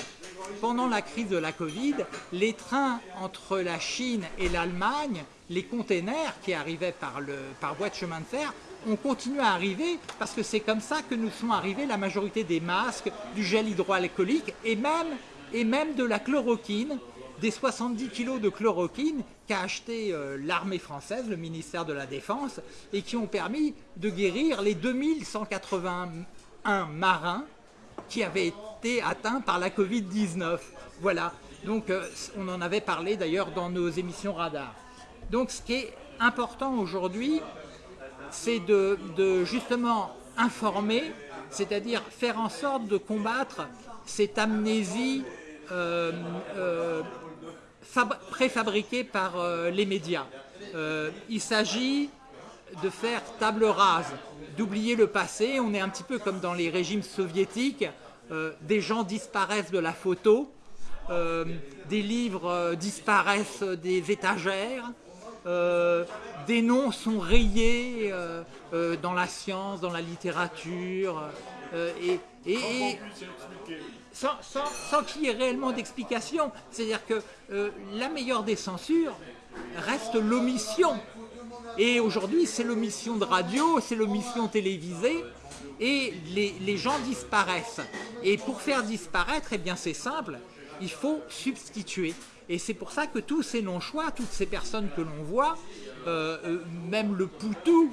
pendant la crise de la Covid, les trains entre la Chine et l'Allemagne, les containers qui arrivaient par, voie de chemin de fer, ont continué à arriver parce que c'est comme ça que nous sont arrivés la majorité des masques, du gel hydroalcoolique et même, de la chloroquine, des 70 kilos de chloroquine qu'a acheté euh, l'armée française, le ministère de la Défense, et qui ont permis de guérir les 2181 marins qui avaient été atteints par la Covid-19. Voilà, donc euh, on en avait parlé d'ailleurs dans nos émissions radar. Donc ce qui est important aujourd'hui, c'est de, justement informer, c'est-à-dire faire en sorte de combattre cette amnésie euh, euh, fab- préfabriquée par les médias. Il s'agit de faire table rase, d'oublier le passé. On est un petit peu comme dans les régimes soviétiques. Euh, des gens disparaissent de la photo, euh, des livres euh, disparaissent des étagères, euh, des noms sont rayés dans la science, dans la littérature, et, et- et sans, sans- sans qu'il y ait réellement d'explication. C'est-à-dire que la meilleure des censures reste l'omission. Et aujourd'hui, c'est l'omission de radio, c'est l'omission télévisée, et les, gens disparaissent. Et pour faire disparaître, eh c'est simple, il faut substituer. Et c'est pour ça que tous ces non-choix, toutes ces personnes que l'on voit, euh, euh, même le Poutou,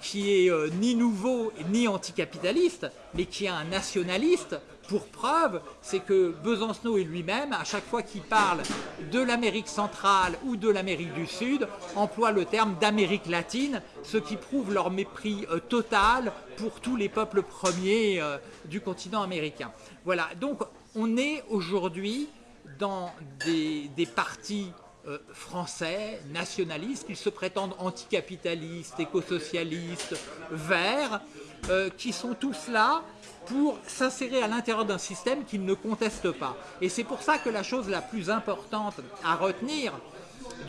qui est euh, ni nouveau ni anticapitaliste, mais qui est un nationaliste, pour preuve, c'est que Besancenot et lui-même, à chaque fois qu'il parle de l'Amérique centrale ou de l'Amérique du Sud, emploie le terme d'Amérique latine, ce qui prouve leur mépris euh, total pour tous les peuples premiers euh, du continent américain. Voilà, donc on est aujourd'hui dans des, partis euh, français, nationalistes, qui se prétendent anticapitalistes, écosocialistes, verts, qui sont tous là pour s'insérer à l'intérieur d'un système qu'ils ne contestent pas. Et c'est pour ça que la chose la plus importante à retenir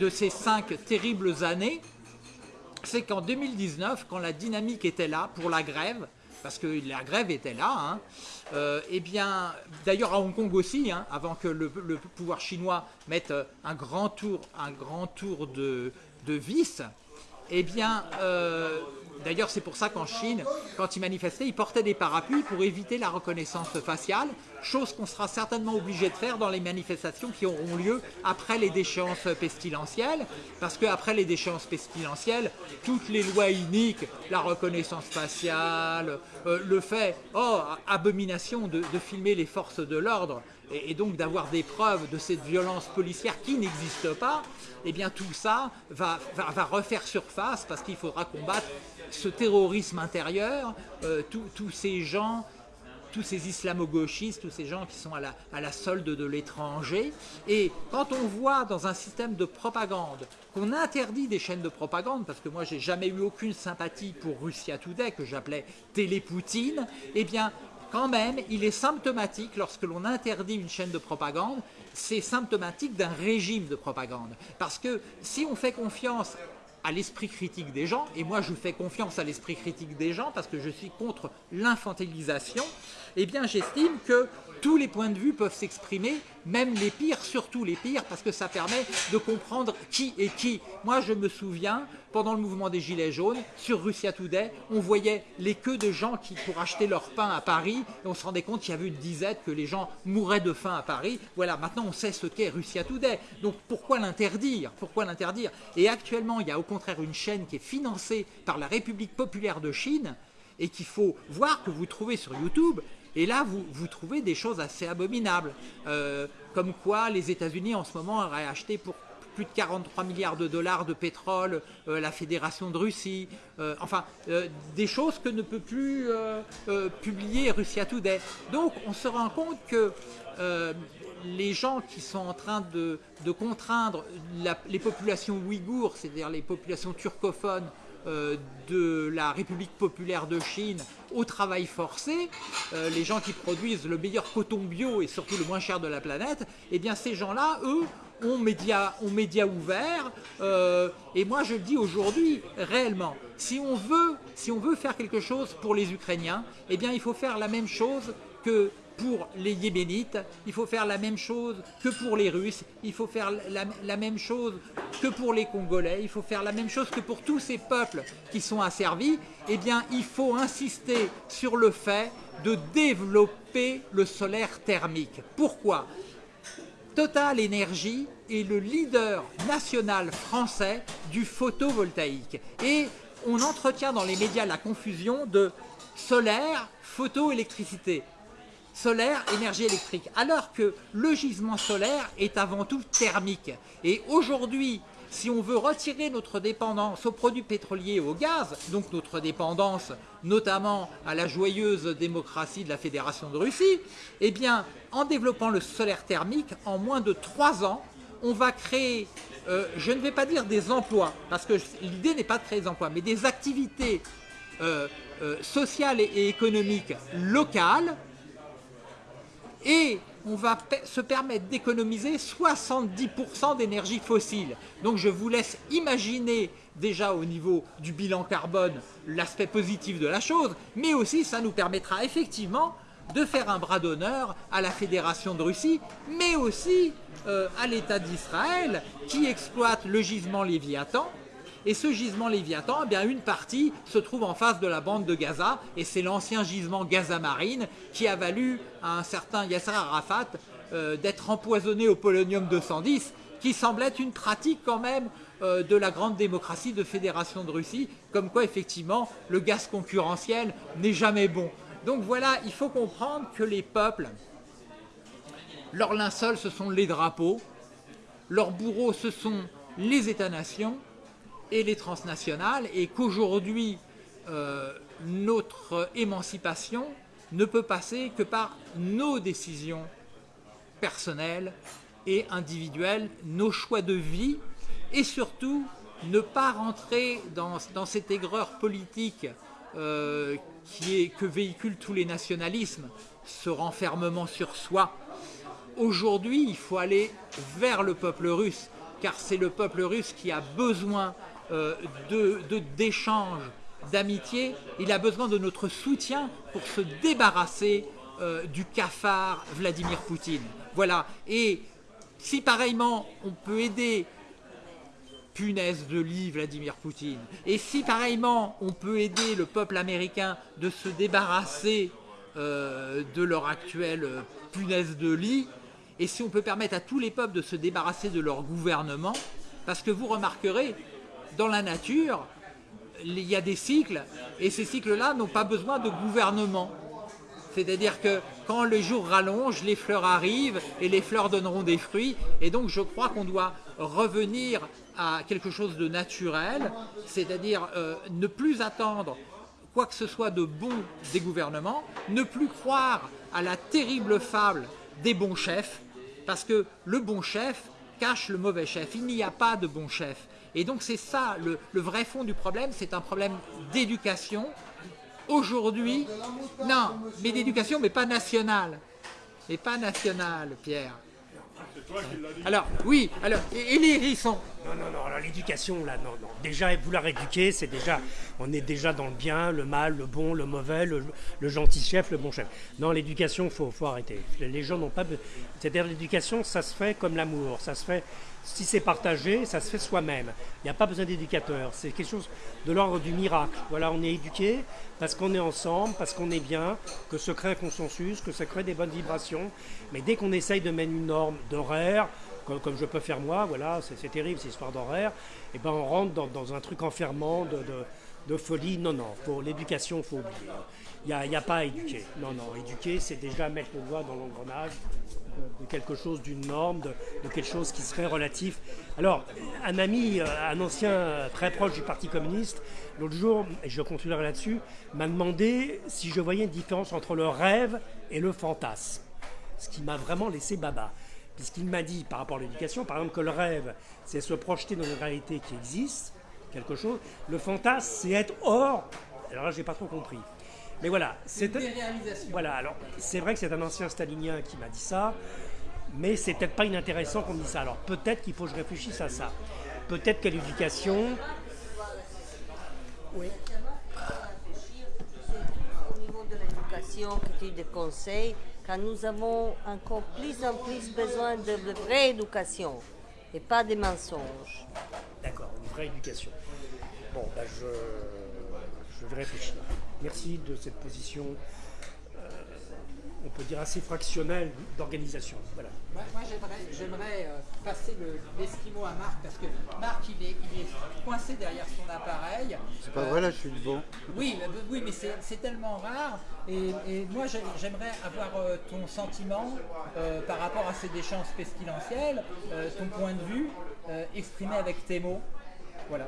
de ces cinq terribles années, c'est qu'en 2019, quand la dynamique était là pour la grève, parce que la grève était là, hein, euh, eh bien, d'ailleurs à Hong Kong aussi, hein, avant que le, le pouvoir chinois mette euh, un grand tour, un grand tour de, de vis, eh bien, euh, d'ailleurs c'est pour ça qu'en Chine, quand ils manifestaient, ils portaient des parapluies pour éviter la reconnaissance faciale, chose qu'on sera certainement obligé de faire dans les manifestations qui auront lieu après les déchéances pestilentielles, parce qu'après les déchéances pestilentielles, toutes les lois iniques, la reconnaissance faciale, euh, le fait, oh, abomination de, filmer les forces de l'ordre, et, donc d'avoir des preuves de cette violence policière qui n'existe pas, eh bien tout ça va refaire surface parce qu'il faudra combattre ce terrorisme intérieur, euh, tous ces gens tous ces islamo-gauchistes, tous ces gens qui sont à la, à la solde de l'étranger. Et quand on voit dans un système de propagande qu'on interdit des chaînes de propagande, parce que moi j'ai jamais eu aucune sympathie pour Russia Today, que j'appelais Télé-Poutine, eh bien quand même, il est symptomatique, lorsque l'on interdit une chaîne de propagande, c'est symptomatique d'un régime de propagande. Parce que si on fait confiance à l'esprit critique des gens, et moi je fais confiance à l'esprit critique des gens parce que je suis contre l'infantilisation, eh bien j'estime que tous les points de vue peuvent s'exprimer, même les pires, surtout les pires, parce que ça permet de comprendre qui est qui. Moi, je me souviens, pendant le mouvement des Gilets jaunes, sur Russia Today, on voyait les queues de gens qui, pour acheter leur pain à Paris, et on se rendait compte qu'il y avait une dizaine, que les gens mouraient de faim à Paris. Voilà, maintenant on sait ce qu'est Russia Today. Donc pourquoi l'interdire? Pourquoi l'interdire? Et actuellement, il y a au contraire une chaîne qui est financée par la République populaire de Chine, et qu'il faut voir que vous trouvez sur YouTube, et là, vous, trouvez des choses assez abominables, euh, comme quoi les États-Unis en ce moment auraient acheté pour plus de 43 milliards de dollars de pétrole euh, la Fédération de Russie, euh, enfin des choses que ne peut plus publier Russia Today. Donc on se rend compte que les gens qui sont en train de, contraindre les populations ouïghours, c'est-à-dire les populations turcophones, de la République populaire de Chine au travail forcé, euh, les gens qui produisent le meilleur coton bio et surtout le moins cher de la planète, eh bien ces gens-là, eux, ont médias ont média ouverts. Euh, et moi je le dis aujourd'hui, réellement, si on, veut, si on veut faire quelque chose pour les Ukrainiens, eh bien il faut faire la même chose que pour les Yéménites, il faut faire la même chose que pour les Russes, il faut faire la, la, même chose que pour les Congolais, il faut faire la même chose que pour tous ces peuples qui sont asservis, eh bien il faut insister sur le fait de développer le solaire thermique. Pourquoi? Total Energy est le leader national français du photovoltaïque. Et on entretient dans les médias la confusion de solaire, photoélectricité solaire, énergie électrique, alors que le gisement solaire est avant tout thermique. Et aujourd'hui, si on veut retirer notre dépendance aux produits pétroliers et au gaz, donc notre dépendance notamment à la joyeuse démocratie de la Fédération de Russie, eh bien, en développant le solaire thermique, en moins de trois ans, on va créer, euh, je ne vais pas dire des emplois, parce que l'idée n'est pas de créer des emplois, mais des activités euh, euh, sociales et économiques locales et on va se permettre d'économiser 70% d'énergie fossile. Donc je vous laisse imaginer déjà au niveau du bilan carbone l'aspect positif de la chose, mais aussi ça nous permettra effectivement de faire un bras d'honneur à la Fédération de Russie, mais aussi euh, à l'État d'Israël qui exploite le gisement Léviathan Et ce gisement Léviathan, eh bien, une partie se trouve en face de la bande de Gaza, et c'est l'ancien gisement Gaza Marine qui a valu à un certain Yasser Arafat euh, d'être empoisonné au polonium 210, qui semble être une pratique quand même euh, de la grande démocratie de Fédération de Russie, comme quoi effectivement le gaz concurrentiel n'est jamais bon. Donc voilà, il faut comprendre que les peuples, leur linceul ce sont les drapeaux, leurs bourreaux ce sont les États-nations et les transnationales, et qu'aujourd'hui euh, notre émancipation ne peut passer que par nos décisions personnelles et individuelles, nos choix de vie et surtout ne pas rentrer dans, dans cette aigreur politique euh, qui est, que véhiculent tous les nationalismes, ce renfermement sur soi. Aujourd'hui, il faut aller vers le peuple russe, car c'est le peuple russe qui a besoin euh, d'échanges, de, d'amitié, il a besoin de notre soutien pour se débarrasser euh, du cafard Vladimir Poutine. Voilà, et si pareillement on peut aider punaise de lit Vladimir Poutine. Et si pareillement on peut aider le peuple américain de se débarrasser euh, de leur actuelle euh, punaise de lit, et si on peut permettre à tous les peuples de se débarrasser de leur gouvernement, parce que vous remarquerez, dans la nature, il y a des cycles, et ces cycles-là n'ont pas besoin de gouvernement. C'est-à-dire que quand les jours rallongent, les fleurs arrivent et les fleurs donneront des fruits. Et donc je crois qu'on doit revenir à quelque chose de naturel, c'est-à-dire euh, ne plus attendre quoi que ce soit de bon des gouvernements, ne plus croire à la terrible fable des bons chefs, parce que le bon chef cache le mauvais chef. Il n'y a pas de bon chef. Et donc c'est ça, le, vrai fond du problème, c'est un problème d'éducation, aujourd'hui, non, mais d'éducation, mais pas nationale. Mais pas nationale, Pierre. Alors, oui, alors, et, les hérissons Non, non, non, alors l'éducation, là, non, non. Déjà, vouloir éduquer, c'est déjà, on est déjà dans le bien, le mal, le bon, le mauvais, le, gentil chef, le bon chef. Non, l'éducation, il faut, faut arrêter. Les gens n'ont pas... C'est-à-dire, l'éducation, ça se fait comme l'amour, ça se fait si c'est partagé, ça se fait soi-même. Il n'y a pas besoin d'éducateur. C'est quelque chose de l'ordre du miracle. Voilà, on est éduqué parce qu'on est ensemble, parce qu'on est bien, que se crée un consensus, que ça crée des bonnes vibrations. Mais dès qu'on essaye de mettre une norme d'horaire, comme, je peux faire moi, voilà, c'est terrible cette histoire d'horaire, et eh ben on rentre dans, un truc enfermant de, folie. Non, non, pour l'éducation, il faut oublier. Il n'y a, pas à éduquer. Non, non, éduquer, c'est déjà mettre le doigt dans l'engrenage de, quelque chose, d'une norme, de, quelque chose qui serait relatif. Alors, un ami, euh, un ancien euh, très proche du Parti communiste, l'autre jour, et je continuerai là-dessus, m'a demandé si je voyais une différence entre le rêve et le fantasme. Ce qui m'a vraiment laissé baba. Puisqu'il m'a dit, par rapport à l'éducation, par exemple, que le rêve, c'est se projeter dans une réalité qui existe, quelque chose. Le fantasme, c'est être hors. Alors là, j'ai pas trop compris. Mais voilà, c'est. Voilà, alors c'est vrai que c'est un ancien stalinien qui m'a dit ça, mais c'est peut-être pas inintéressant qu'on dise ça. Alors peut-être qu'il faut que je réfléchisse à ça. Peut-être que l'éducation. Oui. Au niveau de l'éducation, que tu des conseils, quand nous avons encore plus en plus besoin de, vraie éducation et pas des mensonges. D'accord, une vraie éducation. Bon, ben je, je vais réfléchir. Merci de cette position, euh, on peut dire assez fractionnelle d'organisation. Voilà. Moi, j'aimerais euh, passer l'esquimau à Marc parce que Marc il est, coincé derrière son appareil. C'est pas vrai là, je suis devant. Oui, oui mais c'est tellement rare. Et, moi j'aimerais avoir euh, ton sentiment par rapport à ces déchances pestilentielles, ton point de vue exprimé avec tes mots. Voilà.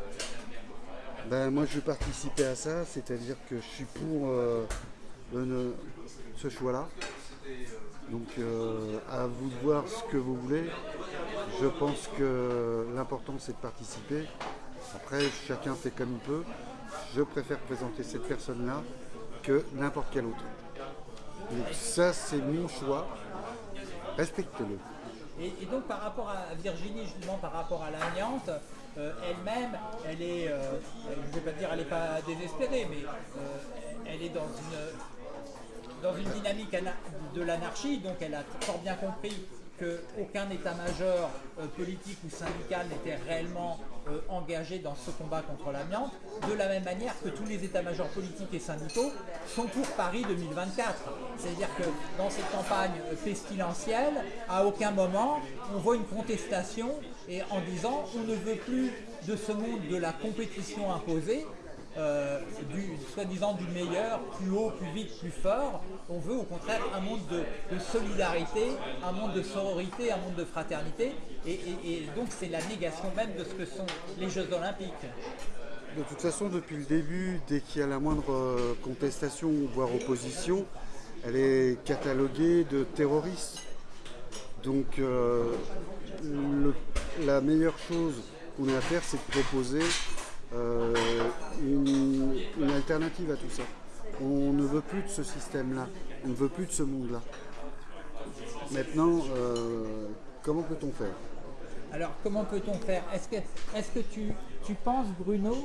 Ben, moi je vais participer à ça, c'est-à-dire que je suis pour euh, ce choix-là. Donc euh, à vous de voir ce que vous voulez. Je pense que l'important c'est de participer. Après chacun fait comme il peut. Je préfère présenter cette personne-là que n'importe quel autre. Donc ça c'est mon choix. Respectez-le. Et, donc par rapport à Virginie, justement par rapport à l'amiante, euh, elle-même, elle est, euh, je ne vais pas dire elle n'est pas désespérée, mais euh, elle est dans une, dans une dynamique de l'anarchie, donc elle a fort bien compris qu'aucun état-major euh, politique ou syndical n'était réellement euh, engagé dans ce combat contre l'amiante, de la même manière que tous les états-majors politiques et syndicaux sont pour Paris 2024. C'est-à-dire que dans cette campagne euh, pestilentielle, à aucun moment on voit une contestation et en disant on ne veut plus de ce monde de la compétition imposée, euh, soi-disant du meilleur, plus haut, plus vite, plus fort. On veut au contraire un monde de, solidarité, un monde de sororité, un monde de fraternité. Et donc c'est la négation même de ce que sont les Jeux Olympiques. De toute façon, depuis le début, dès qu'il y a la moindre euh, contestation, voire opposition, elle est cataloguée de terroriste. Donc euh, le- la meilleure chose qu'on ait à faire, c'est de proposer euh, une, une alternative à tout ça. On ne veut plus de ce système-là, on ne veut plus de ce monde-là. Maintenant, euh, comment peut-on faire? Alors comment peut-on faire? Est-ce que, est que tu, tu penses Bruno,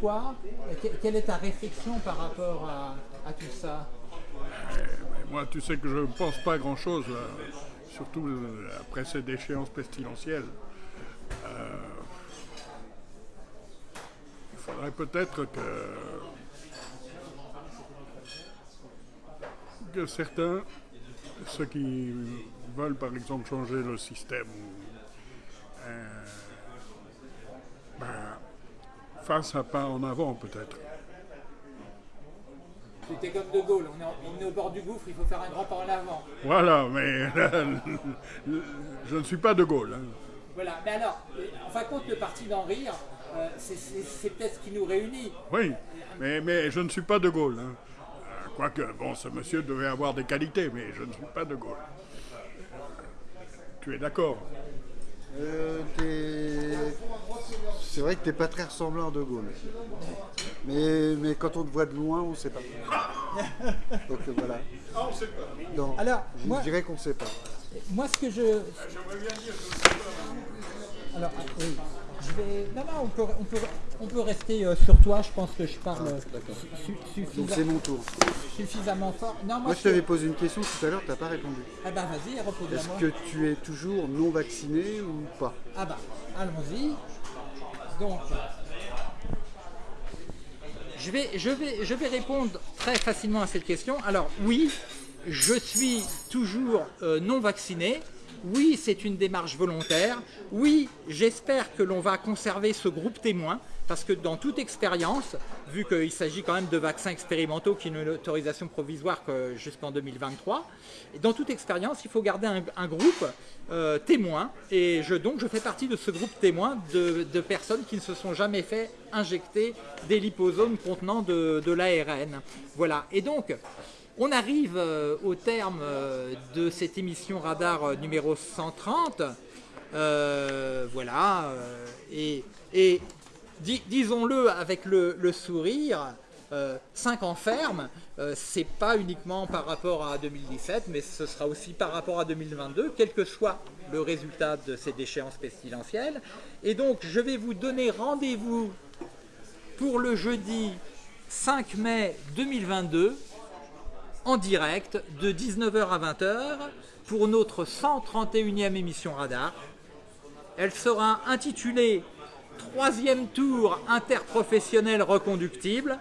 toi, que- quelle est ta réflexion par rapport à, à tout ça? Moi, tu sais que je ne pense pas grand-chose, surtout euh, après cette déchéance pestilentielle. Euh, il faudrait peut-être que, que certains, ceux qui veulent par exemple changer le système, euh, ben, fassent un pas en avant peut-être. C'était comme De Gaulle, on est, on est au bord du gouffre, il faut faire un grand pas en avant. Voilà, mais je ne suis pas de Gaulle. hein. Voilà, mais alors, en fin de compte, le parti d'en rire, euh, c'est- peut-être ce qui nous réunit. Oui, mais, mais je ne suis pas de Gaulle. hein. Euh, Quoique, bon, ce monsieur devait avoir des qualités, mais je ne suis pas de Gaulle. Tu es d'accord? Euh, C'est vrai que t'es pas très ressemblant à De Gaulle. Mais, mais quand on te voit de loin, on sait pas. Donc voilà. Non, Alors, je moi- dirais qu'on sait pas. Moi, ce que je. Alors, ah, oui. Je vais. Non, non, on peut, on peut, on peut rester euh, sur toi. Je pense que je parle euh, su- Donc c'est mon tour. suffisamment fort. Non, moi, Moi je t'avais posé une question tout à l'heure, t'as pas répondu. Ah bah vas-y, repose-la Est-ce que tu es toujours non vacciné ou pas? Ah bah, allons-y. Donc, je vais, je, vais, je vais répondre très facilement à cette question. Alors oui, je suis toujours euh, non vacciné. Oui, c'est une démarche volontaire. Oui, j'espère que l'on va conserver ce groupe témoin. Parce que dans toute expérience, vu qu'il s'agit quand même de vaccins expérimentaux qui n'ont une autorisation provisoire que jusqu'en 2023, et dans toute expérience, il faut garder un, groupe euh, témoin. Et donc, je fais partie de ce groupe témoin de, de personnes qui ne se sont jamais fait injecter des liposomes contenant de, de l'ARN. Voilà. Et donc, on arrive euh, au terme euh, de cette émission Radar euh, numéro 130. Euh, voilà. euh, et, et di- disons-le avec le, sourire, 5 ans ferme, euh, c'est pas uniquement par rapport à 2017, mais ce sera aussi par rapport à 2022, quel que soit le résultat de ces déchéances pestilentielles. Et donc, je vais vous donner rendez-vous pour le jeudi 5 mai 2022 en direct de 19h à 20h pour notre 131e émission Radar. Elle sera intitulée Troisième tour interprofessionnel reconductible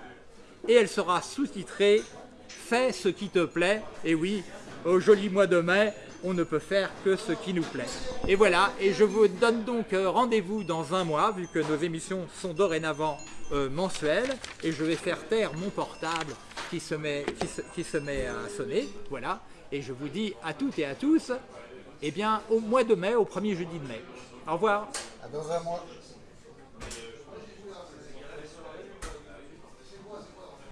et elle sera sous-titrée Fais ce qui te plaît. Et oui, au joli mois de mai, on ne peut faire que ce qui nous plaît. Et voilà, et je vous donne donc euh, rendez-vous dans un mois, vu que nos émissions sont dorénavant euh, mensuelles, et je vais faire taire mon portable qui se met, à sonner. Voilà, et je vous dis à toutes et à tous, eh bien, au mois de mai, au premier jeudi de mai. Au revoir. À dans un mois.